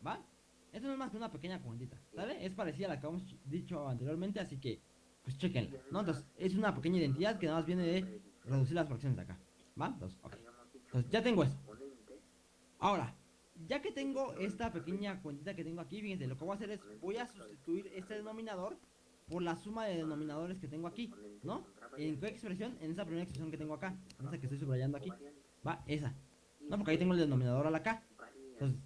¿Va? Esto no es más que una pequeña cuentita, ¿sale? Es parecida a la que hemos dicho anteriormente, así que pues chequenla, ¿no? Entonces, es una pequeña identidad que nada más viene de reducir las fracciones de acá, ¿va? Entonces, ok. Entonces, ya tengo eso. Ahora, ya que tengo esta pequeña cuentita que tengo aquí, fíjense, lo que voy a hacer es, voy a sustituir este denominador por la suma de denominadores que tengo aquí, ¿no? ¿En qué expresión? En esa primera expresión que tengo acá, en esa que estoy subrayando aquí, va, esa. No, porque ahí tengo el denominador a la K. Entonces,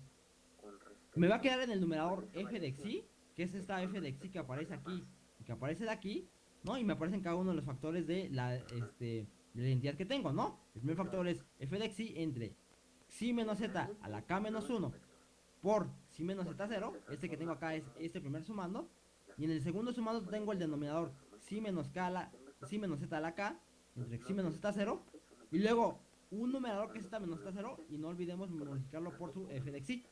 me va a quedar en el numerador f de xi, que es esta f de xi que aparece aquí que aparece de aquí, ¿no? Y me aparecen cada uno de los factores de la, este, de la identidad que tengo, ¿no? El primer factor es f de xi entre xi menos z a la k menos 1 por xi menos z0, este que tengo acá es este primer sumando, y en el segundo sumando tengo el denominador xi menos xi menos z a la k entre xi menos z0, y luego un numerador que es z menos z0, y no olvidemos modificarlo por su f de xi.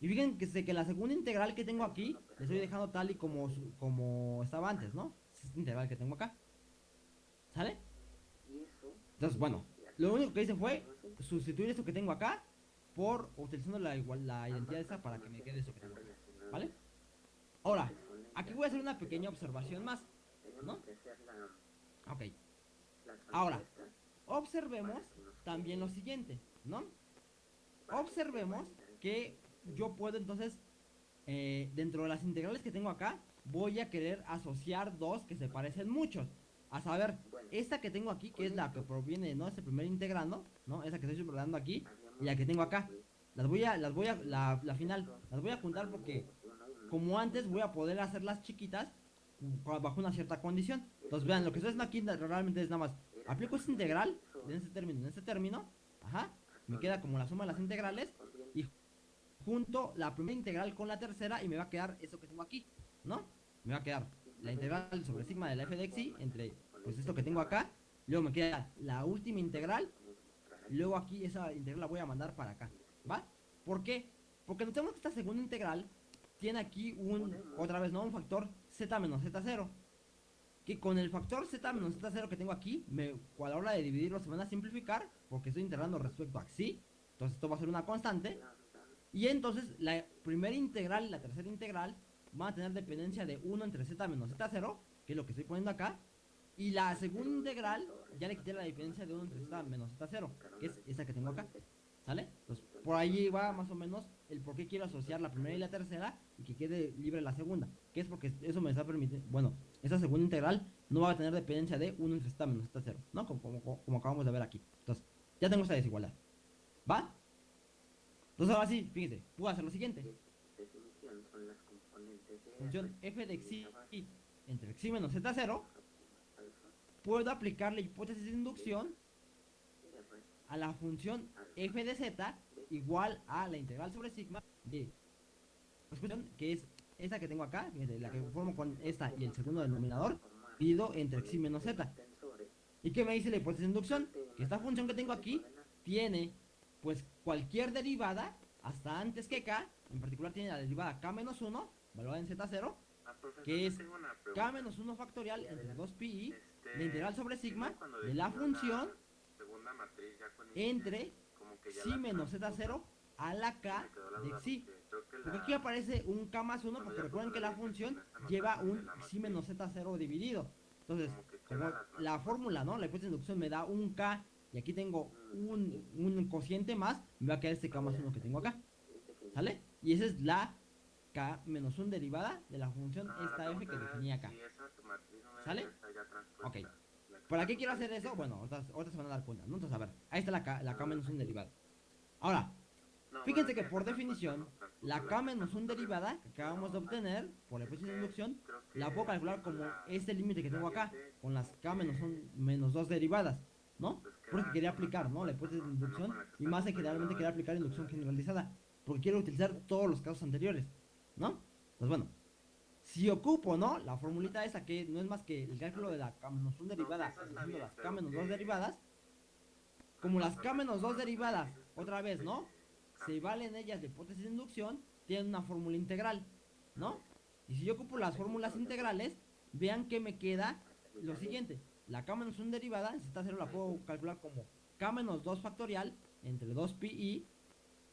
Y fíjense que la segunda integral que tengo aquí, le estoy dejando tal y como, como estaba antes, ¿no? Es esta integral que tengo acá. ¿Sale? Entonces, bueno, lo único que hice fue sustituir esto que tengo acá por utilizando la, igual, la identidad esta para que me quede eso que tengo acá. ¿Vale? Ahora, aquí voy a hacer una pequeña observación más, ¿no? Ok. Ahora, observemos también lo siguiente, ¿no? Observemos que yo puedo entonces, eh, dentro de las integrales que tengo acá, voy a querer asociar dos que se parecen muchos. A saber, esta que tengo aquí, que es la que proviene, ¿no? Este primer integrando, ¿no? Esa que estoy subrayando aquí, y la que tengo acá. Las voy a, las voy a, la final, las voy a juntar porque, como antes, voy a poder hacerlas chiquitas bajo una cierta condición. Entonces, vean, lo que estoy haciendo aquí realmente es nada más, aplico esta integral en este término, en este término, ajá, me queda como la suma de las integrales, y junto la primera integral con la tercera y me va a quedar eso que tengo aquí, ¿no? Me va a quedar la integral sobre sigma de la f de xi entre pues esto que tengo acá, luego me queda la última integral, luego aquí esa integral la voy a mandar para acá, ¿va? ¿Por qué? Porque notemos que esta segunda integral tiene aquí un, otra vez, ¿no? Un factor z menos z0. Que con el factor z menos z0 que tengo aquí, me, a la hora de dividirlo se van a simplificar, porque estoy integrando respecto a xi. Entonces esto va a ser una constante. Y entonces la primera integral y la tercera integral van a tener dependencia de 1 entre z menos z0, que es lo que estoy poniendo acá. Y la segunda integral ya le quité la diferencia de 1 entre z menos z0, que es esa que tengo acá. ¿Sale? Entonces, por ahí va más o menos el por qué quiero asociar la primera y la tercera y que quede libre la segunda. Que es porque eso me está permitiendo, bueno, esa segunda integral no va a tener dependencia de 1 entre z menos z 0, ¿no? Como, como, como acabamos de ver aquí. Entonces, ya tengo esta desigualdad. ¿Va? Entonces ahora sí, fíjense, puedo hacer lo siguiente. Función f de x y la base, entre x menos z0, alfa, puedo aplicar la hipótesis de inducción a la función f de z igual a la integral sobre sigma de pues, función que es esta que tengo acá, la que formo con esta y el segundo denominador, dividido entre x menos z. ¿Y qué me dice la hipótesis de inducción? Que esta función que tengo aquí tiene pues cualquier derivada hasta antes que k, en particular tiene la derivada k menos 1, valorada en z0, Ah, profesor, que es k menos 1 factorial entre 2pi, Este, la integral sobre sigma de la función entre si menos transpuso, z0 a la k de xi. porque aquí aparece un k más 1 cuando porque recuerden que la función lleva un xi menos z0 dividido. Entonces, como la la fórmula, ¿no? La hipótesis de inducción me da un k y aquí tengo un, un cociente más, me va a quedar este k más 1 que tengo acá. ¿Sale? Y esa es la k menos 1 derivada de la función Ah, esta f que pregunta era definí acá. si ¿Sale? Ok. Que ¿Para qué quiero hacer eso? Bueno, ahorita, ahorita se van a dar cuenta, ¿no? Entonces, a ver, ahí está la k, la k menos 1 derivada. Ahora, fíjense que por definición, la k menos 1 que derivada que acabamos de obtener por la hipótesis de inducción, que la puedo calcular como este límite que tengo acá, con las k menos, un- menos 2 derivadas, ¿no? pues, Por eso quería aplicar, ¿no? La hipótesis de inducción, que y más en generalmente quería aplicar inducción generalizada, porque quiero utilizar todos los casos anteriores, ¿no? Pues bueno, si ocupo, ¿no? La formulita esa que no es más que el cálculo de la k menos 1 derivada, haciendo las k menos que- 2 derivadas, como las k menos 2 derivadas, otra vez, ¿no? Se valen ellas de hipótesis de inducción, tienen una fórmula integral, ¿no? Y si yo ocupo las fórmulas integrales, vean que me queda lo siguiente. La k menos 1 derivada, en z0 la puedo calcular como k menos 2 factorial entre 2pi.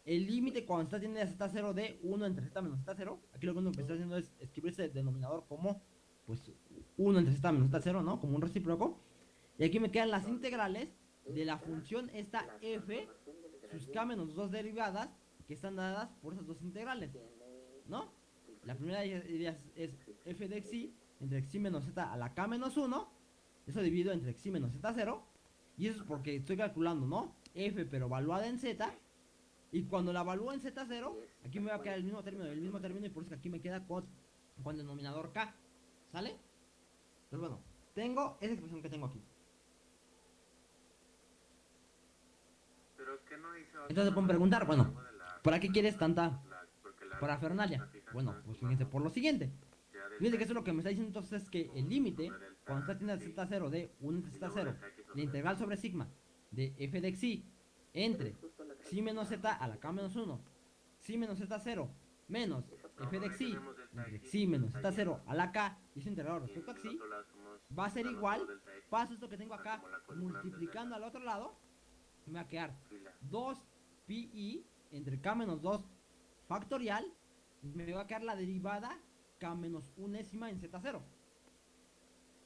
El límite cuando está tiene z0 de 1 entre z menos z0. Aquí lo que estoy haciendo es escribir ese denominador como pues 1 entre z menos z0, ¿no? Como un recíproco. Y aquí me quedan las integrales de la función esta f, sus k menos 2 derivadas, que están dadas por esas dos integrales, ¿no? La primera de ellas es f de xi entre xi menos z a la k menos 1. Eso dividido entre xi menos z0. Y eso es porque estoy calculando, ¿no? f pero evaluada en z. Y cuando la evalúo en z0, aquí me va a quedar el mismo término, el mismo término. Y por eso que aquí me queda con, con denominador k. ¿Sale? Entonces bueno, tengo esa expresión que tengo aquí. Pero que no hizo Entonces pueden preguntar, bueno, ¿para qué quieres tanta parafernalia? Bueno, pues fíjense por lo siguiente. Fíjense que eso es lo que me está diciendo entonces es que el límite, cuando está tiene z0 de 1 entre z0, la integral sobre sigma de f de xi entre xi menos z a la k menos 1, xi menos z0 menos f de xi entre menos z0 a la k y su integral respecto a xi, va a ser igual, paso esto que tengo acá, multiplicando al otro lado, me va a quedar 2pi entre k menos 2 factorial, me va a quedar la derivada k menos unésima en z0.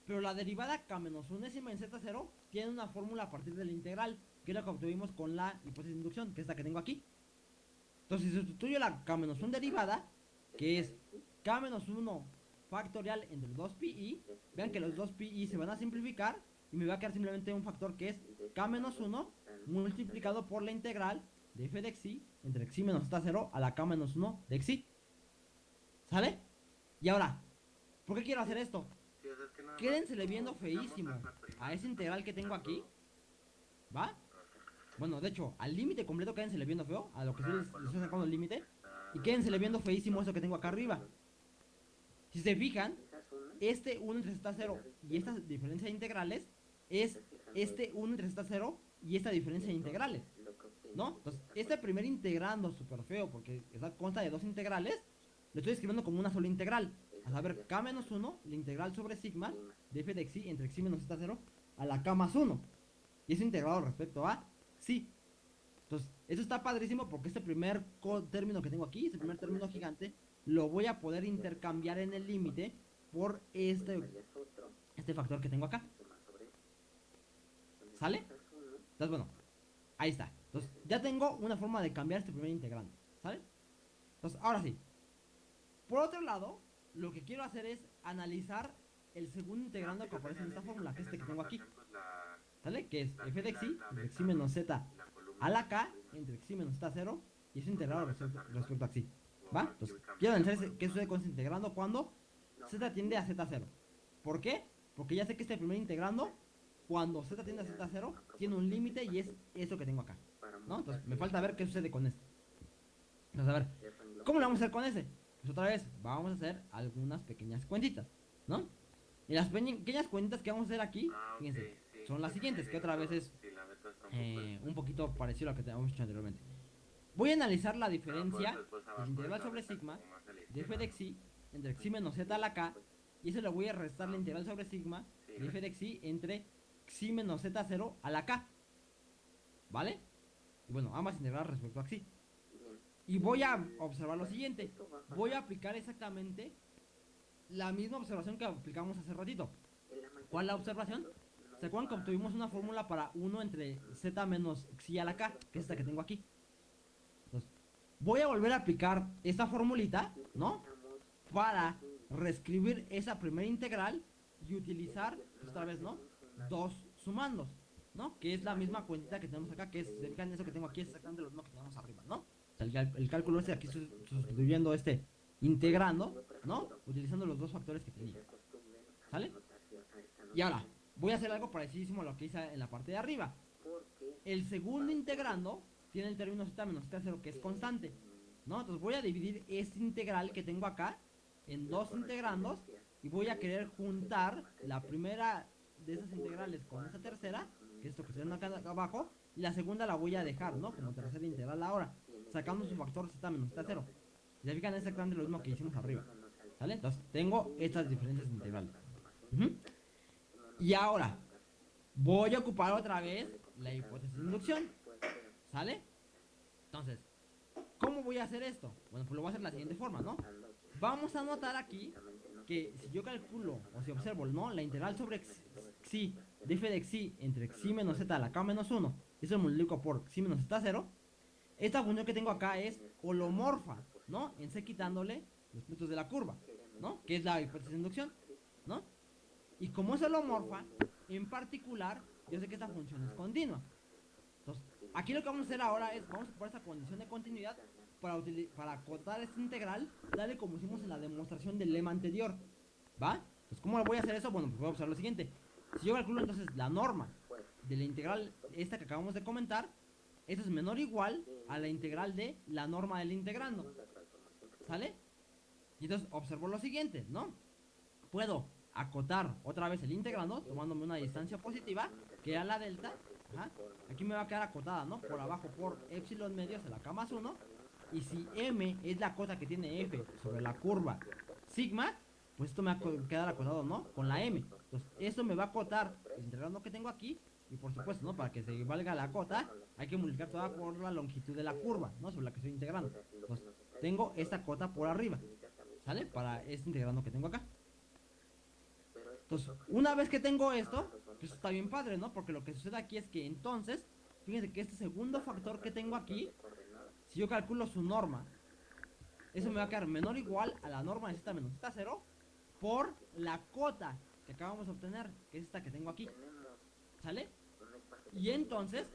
Pero la derivada k menos unésima en z0 tiene una fórmula a partir de la integral, que es la que obtuvimos con la hipótesis de inducción, que es la que tengo aquí. Entonces, si sustituyo la k menos 1 derivada, que es k menos 1 factorial entre 2pi, vean que los 2pi se van a simplificar y me va a quedar simplemente un factor que es k menos 1 multiplicado por la integral de f de xi entre xi menos z0 a la k menos 1 de xi. ¿Sale? Y ahora, ¿por qué quiero hacer esto? Quédensele viendo feísimo a esa integral que tengo aquí. ¿Va? Bueno, de hecho, al límite completo quédensele viendo feo, a lo que estoy, les estoy sacando el límite. Y quédensele viendo feísimo eso que tengo acá arriba. Si se fijan, este 1 entre z0 y esta diferencia de integrales es este 1 entre z0 y esta diferencia de integrales. ¿No? Entonces, este primer integrando súper feo porque está, consta de dos integrales, lo estoy escribiendo como una sola integral. A saber, k menos 1, la integral sobre sigma de f de xi entre xi menos z0 a la k más 1. Y es integrado respecto a xi. Entonces, eso está padrísimo porque este primer término que tengo aquí, este primer término gigante, lo voy a poder intercambiar en el límite por este, este factor que tengo acá. ¿Sale? Entonces, bueno, ahí está. Entonces, ya tengo una forma de cambiar este primer integrando, ¿sale? Entonces, ahora sí. Por otro lado, lo que quiero hacer es analizar el segundo integrando que aparece en esta fórmula, que es este que tengo aquí, ¿sale? Que es f de x entre x menos z a la k entre x menos z 0 y eso integrado respecto, respecto a x. ¿Va? Entonces, quiero analizar qué sucede con integrando cuando z tiende a z0. ¿Por qué? Porque ya sé que este primer integrando, cuando z tiende a z0, tiene un límite y es eso que tengo acá. ¿No? Entonces, me falta ver qué sucede con este. Entonces, a ver, ¿cómo lo vamos a hacer con ese? Pues otra vez, vamos a hacer algunas pequeñas cuentitas, ¿no? Y las pequeñas cuentitas que vamos a hacer aquí, fíjense, son las siguientes, que otra vez es eh, un poquito parecido a lo que teníamos hecho anteriormente. Voy a analizar la diferencia del integral sobre sigma de f de x entre x menos z a la k y eso le voy a restar la integral sobre sigma de f de x entre x menos z0 a la k. ¿Vale? Y bueno, ambas integrales respecto a x. Y voy a observar lo siguiente. Voy a aplicar exactamente la misma observación que aplicamos hace ratito. ¿Cuál la observación? ¿Se acuerdan que obtuvimos una fórmula para 1 entre z menos xi a la k? Que es esta que tengo aquí. Voy a volver a aplicar esta formulita, ¿no? Para reescribir esa primera integral y utilizar, pues, otra vez, ¿no? Dos sumandos, ¿no? Que es la misma cuentita que tenemos acá, que es, se fijan, eso que tengo aquí es exactamente lo mismo que tenemos arriba, ¿no? El, el cálculo este aquí sus- sustituyendo este integrando, ¿no? Utilizando los dos factores que tenía. ¿Sale? Y ahora, voy a hacer algo parecidísimo a lo que hice en la parte de arriba. El segundo integrando tiene el término z menos z0 que es constante, ¿no? Entonces voy a dividir este integral que tengo acá en dos integrandos y voy a querer juntar la primera de esas integrales con esa tercera, que es esto que está acá abajo, y la segunda la voy a dejar, ¿no? Como tercera integral ahora, sacando su factor z menos z0. Y se fijan es exactamente lo mismo que hicimos arriba, ¿sale? Entonces tengo estas diferentes integrales. Y ahora, voy a ocupar otra vez la hipótesis de inducción, ¿sale? Entonces, ¿cómo voy a hacer esto? Bueno, pues lo voy a hacer de la siguiente forma, ¿no? Vamos a notar aquí que si yo calculo o si observo, ¿no? La integral sobre xi de f de xi entre xi menos z a la k menos 1, eso lo multiplico por xi menos z 0, esta función que tengo acá es holomorfa, ¿no? En c quitándole los puntos de la curva, ¿no? Que es la hipótesis de inducción, ¿no? Y como es holomorfa, en particular, yo sé que esta función es continua. Entonces, aquí lo que vamos a hacer ahora es, vamos a ocupar esta condición de continuidad para, para acotar esta integral, tal y como hicimos en la demostración del lema anterior. ¿Va? Entonces, ¿cómo voy a hacer eso? Bueno, pues voy a observar lo siguiente. Si yo calculo entonces la norma de la integral esta que acabamos de comentar, eso es menor o igual a la integral de la norma del integrando. ¿Sale? Y entonces observo lo siguiente, ¿no? Puedo acotar otra vez el integrando tomándome una distancia positiva, que era la delta. Aquí me va a quedar acotada, ¿no? Por abajo por epsilon medio hacia la k más 1. Y si m es la cota que tiene f sobre la curva sigma, pues esto me va a quedar acotado, ¿no? Con la m. Entonces, esto me va a acotar el integrando que tengo aquí. Y por supuesto, ¿no? Para que se valga la cota, hay que multiplicar toda por la longitud de la curva, ¿no? Sobre la que estoy integrando. Entonces, tengo esta cota por arriba, ¿sale? Para este integrando que tengo acá. Entonces, una vez que tengo esto, pues está bien padre, ¿no? Porque lo que sucede aquí es que entonces, fíjense que este segundo factor que tengo aquí, si yo calculo su norma, eso me va a quedar menor o igual a la norma de z menos z0 por la cota que acabamos de obtener, que es esta que tengo aquí. ¿Sale? Y entonces,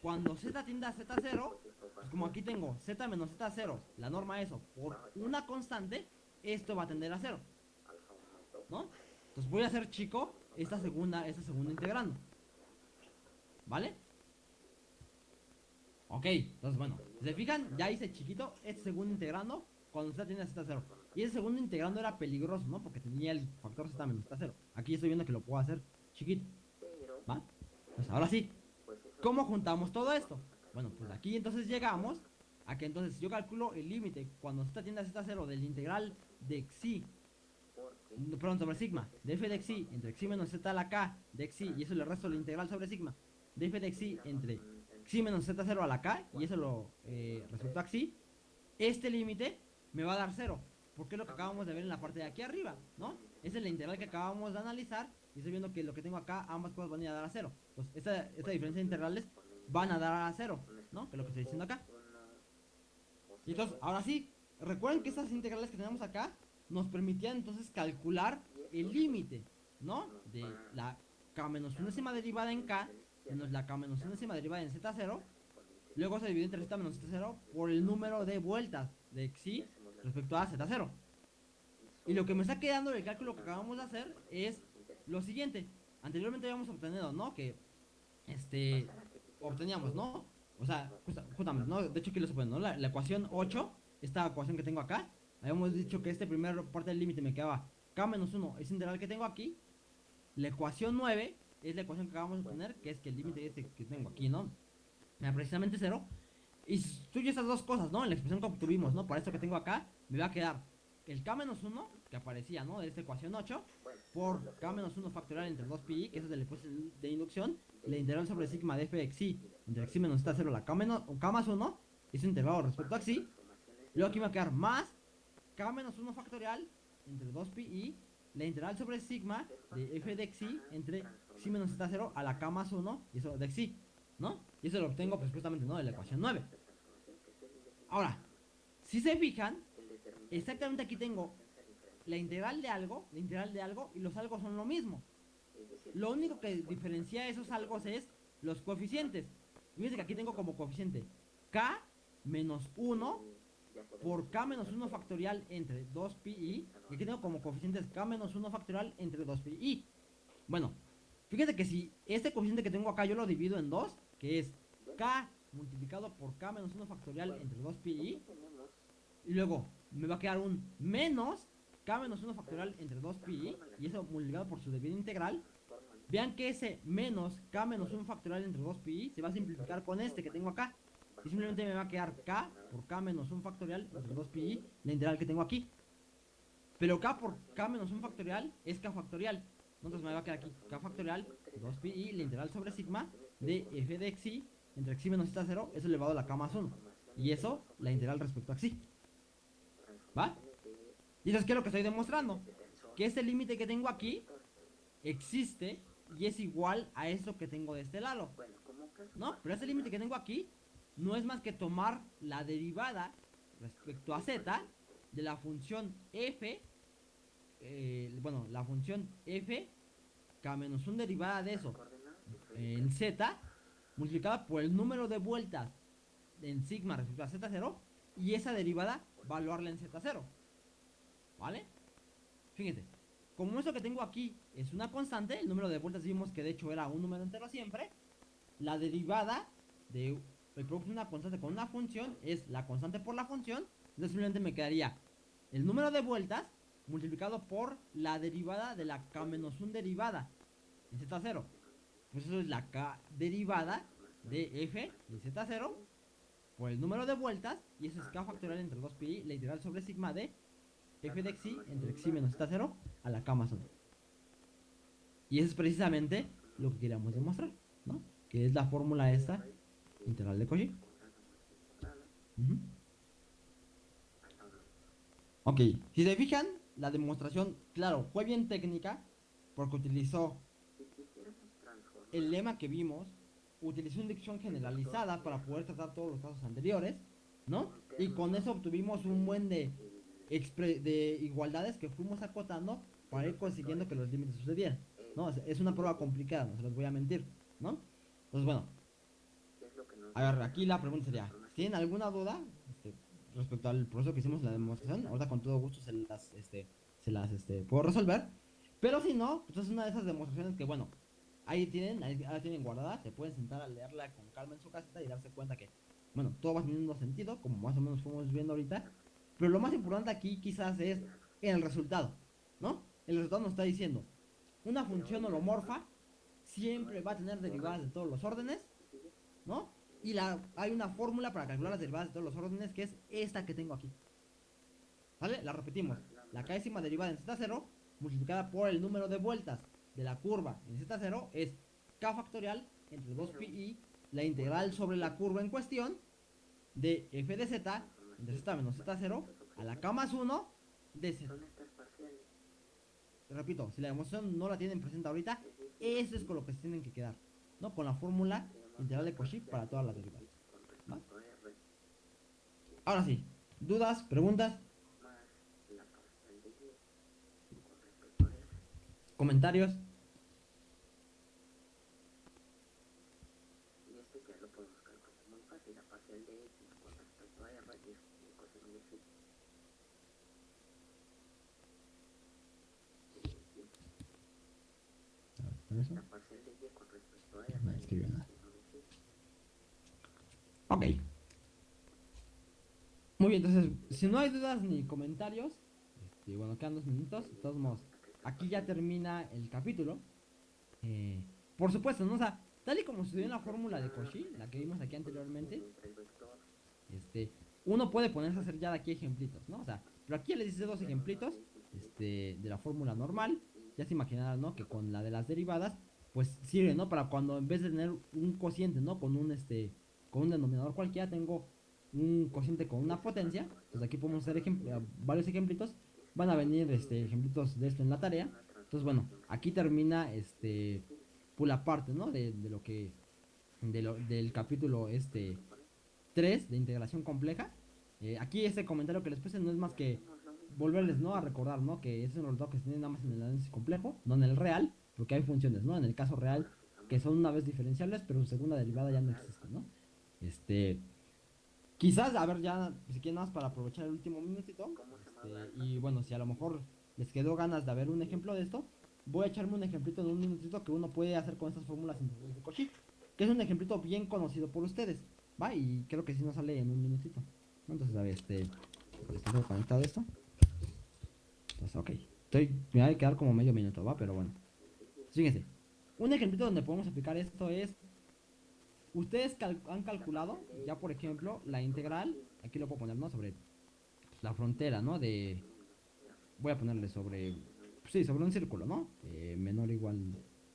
cuando z tiende a z0, pues como aquí tengo z menos z0, la norma eso, por una constante, esto va a tender a 0. ¿No? Entonces voy a hacer chico esta segunda, esta segunda integrando. ¿Vale? Ok, entonces bueno, si se fijan, ya hice chiquito este segundo integrando cuando z tiene a z0. Y ese segundo integrando era peligroso, ¿no? Porque tenía el factor z menos z0. Aquí estoy viendo que lo puedo hacer chiquito. ¿Va? Pues ahora sí, ¿cómo juntamos todo esto? Bueno, pues aquí entonces llegamos a que entonces yo calculo el límite cuando z tiende a z0 del integral de xi perdón, sobre sigma, de f de xi entre xi menos z a la k de xi, y eso le resto la integral sobre sigma, de f de xi entre xi menos z0 a la k, y eso lo eh, respecto a xi, este límite me va a dar 0, porque es lo que acabamos de ver en la parte de aquí arriba, ¿no? Esa es la integral que acabamos de analizar, y estoy viendo que lo que tengo acá, ambas cosas van a ir a dar a 0. Entonces, esta, esta diferencia de integrales van a dar a cero, ¿no? Que es lo que estoy diciendo acá. Y entonces, ahora sí, recuerden que estas integrales que tenemos acá nos permitían entonces calcular el límite, ¿no? De la k menos unésima derivada en k menos la k menos unésima derivada en z0. Luego se divide entre z menos z0 por el número de vueltas de xi respecto a z0. Y lo que me está quedando del cálculo que acabamos de hacer es lo siguiente. Anteriormente habíamos obtenido, ¿no? Que, este, obteníamos, ¿no? O sea, justa- justamente, ¿no? De hecho, aquí lo se pone, ¿no? La, la ecuación 8, esta ecuación que tengo acá, habíamos dicho que este primer parte del límite me quedaba k menos 1, ese integral que tengo aquí. La ecuación 9 es la ecuación que acabamos de obtener, que es que el límite este que tengo aquí, ¿no? Me da precisamente 0. Y sustituyo estas dos cosas, ¿no? En la expresión que obtuvimos, ¿no? Por esto que tengo acá, me va a quedar el k menos 1, que aparecía, ¿no? De esta ecuación 8, por k menos 1 factorial entre 2pi, que es de la ecuación de inducción, la integral sobre sigma de f de xi entre xi menos z 0, la k, menos, k más 1, es integrado respecto a xi. Luego aquí me va a quedar más k menos 1 factorial entre 2pi, la integral sobre sigma de f de xi entre xi menos z 0 a la k más 1, y eso de xi, ¿no? Y eso lo obtengo pues justamente. De la ecuación 9. Ahora, si se fijan, exactamente aquí tengo la integral de algo, la integral de algo, y los algo son lo mismo. Lo único que diferencia esos algos es los coeficientes. Fíjense que aquí tengo como coeficiente k menos 1 por k menos 1 factorial entre 2pi. Y aquí tengo como coeficientes k menos 1 factorial entre 2pi. Bueno, fíjense que si este coeficiente que tengo acá yo lo divido en 2, que es k multiplicado por k menos 1 factorial entre 2pi. Y luego me va a quedar un menos k menos 1 factorial entre 2pi. Y eso multiplicado por su debida integral. Vean que ese menos k menos 1 factorial entre 2pi se va a simplificar con este que tengo acá. Y simplemente me va a quedar k por k menos 1 factorial entre 2pi, la integral que tengo aquí. Pero k por k menos 1 factorial es k factorial. Entonces me va a quedar aquí k factorial 2pi, la integral sobre sigma de f de xi entre xi menos z 0 es elevado a la k más 1. Y eso, la integral respecto a xi. ¿Va? Y ¿qué es lo que estoy demostrando? Que este límite que tengo aquí existe y es igual a esto que tengo de este lado. ¿No? Pero este límite que tengo aquí no es más que tomar la derivada respecto a z de la función f, eh, bueno, la función f, k menos 1 derivada de eso en z, multiplicada por el número de vueltas en sigma respecto a z0, y esa derivada valuarla en z0. ¿Vale? Fíjense, como esto que tengo aquí es una constante, el número de vueltas vimos que de hecho era un número entero siempre, la derivada de el producto de una constante con una función es la constante por la función, entonces simplemente me quedaría el número de vueltas multiplicado por la derivada de la k menos 1 derivada en z0. Pues eso es la k derivada de f de z0 por el número de vueltas y eso es k factorial entre 2pi, la integral sobre sigma de f de xi entre xi menos z0 a la k más 1. Y eso es precisamente lo que queríamos demostrar, ¿no? Que es la fórmula esta integral de Cauchy. Ujú. Ok, si se fijan, la demostración, claro, fue bien técnica porque utilizó el lema que vimos, utilizó inducción generalizada para poder tratar todos los casos anteriores, ¿no? Y con eso obtuvimos un buen de, de igualdades que fuimos acotando para ir consiguiendo que los límites sucedieran, ¿no? Es una prueba complicada, no se los voy a mentir, ¿no? Entonces, bueno, a ver, aquí la pregunta sería, ¿tienen alguna duda este, respecto al proceso que hicimos en la demostración? Ahorita con todo gusto se las, este, se las este, puedo resolver. Pero si no, pues es una de esas demostraciones que, bueno, ahí tienen, ahí la tienen guardada, se pueden sentar a leerla con calma en su casita y darse cuenta que, bueno, todo va teniendo sentido, como más o menos fuimos viendo ahorita. Pero lo más importante aquí quizás es el resultado, ¿no? El resultado nos está diciendo, una función holomorfa siempre va a tener derivadas de todos los órdenes, ¿no? Y la, hay una fórmula para calcular las derivadas de todos los órdenes que es esta que tengo aquí. ¿Vale? La repetimos. La décima derivada en z0 multiplicada por el número de vueltas de la curva en z0 es k factorial entre 2pi, la integral sobre la curva en cuestión de f de z entre z menos z0 a la k más 1 de z. Repito, si la demostración no la tienen presente ahorita, eso es con lo que se tienen que quedar, ¿no? Con la fórmula integral de Cauchy para todas las derivadas. Ahora sí, dudas, preguntas, más la Ok. Muy bien, entonces, si no hay dudas ni comentarios, este, bueno, quedan dos minutos, de todos modos, aquí ya termina el capítulo. Eh, por supuesto, ¿no? O sea, tal y como sucedió en la fórmula de Cauchy, la que vimos aquí anteriormente, este, uno puede ponerse a hacer ya de aquí ejemplitos, ¿no? O sea, pero aquí ya les hice dos ejemplitos este, de la fórmula normal. Ya se imaginarán, ¿no? Que con la de las derivadas, pues sirve, ¿no? Para cuando en vez de tener un cociente, ¿no? Con un, este, con un denominador cualquiera, tengo un cociente con una potencia. Entonces aquí podemos hacer ejem- eh, varios ejemplitos. Van a venir, este, ejemplitos de esto en la tarea. Entonces, bueno, aquí termina, este, pues la parte, ¿no? De, de lo que, de lo, del capítulo, este, 3 de integración compleja. Eh, aquí este comentario que les puse no es más que volverles ¿no? a recordar ¿no? que es un resultado que se tiene nada más en el análisis complejo, no en el real, porque hay funciones, ¿no? En el caso real, que son una vez diferenciables, pero su segunda derivada ya no existe, ¿no? Este. Quizás, a ver, ya, si quieren más para aprovechar el último minutito. este, y bueno, si a lo mejor les quedó ganas de ver un ejemplo de esto, voy a echarme un ejemplito de un minutito que uno puede hacer con estas fórmulas que es un ejemplito bien conocido por ustedes, ¿va? Y creo que si no sale en un minutito. Entonces, a ver, este. ¿Está conectado esto? Entonces, ok. Estoy, me va a quedar como medio minuto, ¿va? Pero bueno. Fíjense. Un ejemplito donde podemos aplicar esto es. Ustedes cal- han calculado, ya por ejemplo, la integral. Aquí lo puedo poner, ¿no? Sobre la frontera, ¿no? De. Voy a ponerle sobre. Sí, sobre un círculo, ¿no? Eh, menor o igual.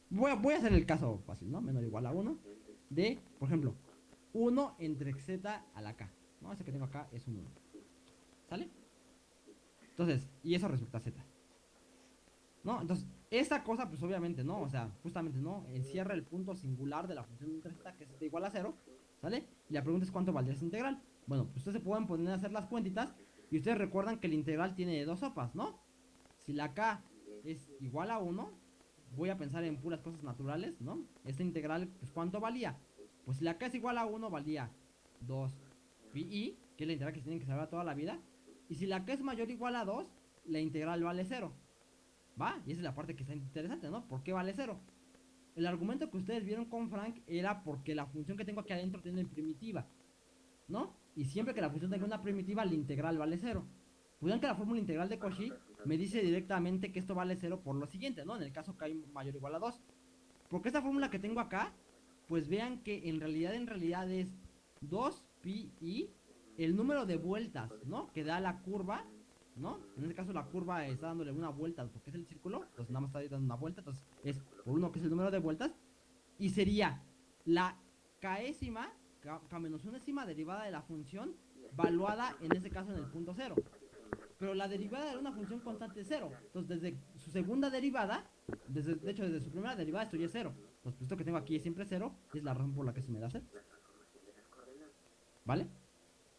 Voy a, voy a hacer el caso fácil, ¿no? Menor o igual a 1. De, por ejemplo, 1 entre z a la k. ¿No? Ese que tengo acá es un 1. ¿Sale? Entonces, y eso respecto a z. ¿No? Entonces, esta cosa, pues obviamente no, o sea, justamente no, encierra el punto singular de la función entre z, que es igual a 0, ¿sale? Y la pregunta es cuánto valdría esa integral. Bueno, pues ustedes se pueden poner a hacer las cuentitas, y ustedes recuerdan que el integral tiene dos sopas, ¿no? Si la k es igual a 1, voy a pensar en puras cosas naturales, ¿no? Esta integral, pues ¿cuánto valía? Pues si la k es igual a 1, valía 2 pi, que es la integral que tienen que saber toda la vida. Y si la k es mayor o igual a 2, la integral vale 0. ¿Va? Y esa es la parte que está interesante, ¿no? ¿Por qué vale 0? El argumento que ustedes vieron con Frank era porque la función que tengo aquí adentro tiene primitiva. ¿No? Y siempre que la función tenga una primitiva, la integral vale 0. Pues vean que la fórmula integral de Cauchy me dice directamente que esto vale 0 por lo siguiente, ¿no? En el caso que hay mayor o igual a 2. Porque esta fórmula que tengo acá, pues vean que en realidad, en realidad es 2 pi i el número de vueltas, ¿no? Que da la curva, ¿no? En este caso la curva está dándole una vuelta porque es el círculo, entonces nada más está dando una vuelta, entonces es por uno que es el número de vueltas y sería la késima, k, k menos unésima derivada de la función valuada en este caso en el punto cero. Pero la derivada de una función constante es cero. Entonces, desde su segunda derivada, desde, de hecho, desde su primera derivada, esto ya es cero. Entonces, pues, esto que tengo aquí es siempre cero, y es la razón por la que se me da cero. ¿Vale?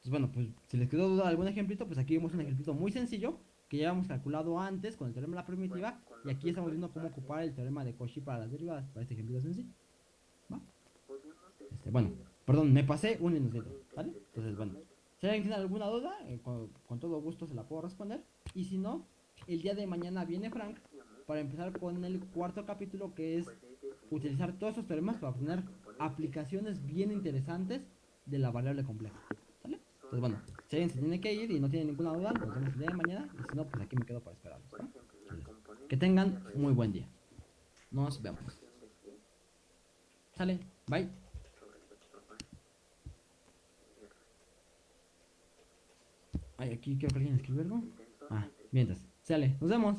Entonces, bueno, pues si les quedó duda algún ejemplito, pues aquí vemos un ejemplito muy sencillo que ya hemos calculado antes con el teorema de la primitiva y aquí estamos viendo cómo ocupar el teorema de Cauchy para las derivadas, para este ejemplito sencillo. ¿Va? Este, bueno, perdón, me pasé un minutito, ¿vale? Entonces, bueno, si alguien tiene alguna duda, eh, con, con todo gusto se la puedo responder. Y si no, el día de mañana viene Frank para empezar con el cuarto capítulo que es utilizar todos esos teoremas para obtener aplicaciones bien interesantes de la variable compleja. Entonces, bueno, si alguien se tiene que ir y no tiene ninguna duda, nos vemos el día de mañana. Y si no, pues aquí me quedo para esperarlos. Que tengan muy buen día. Nos vemos. Sale, bye. Ay, aquí creo que alguien escribió algo. Ah, mientras. Sale, nos vemos.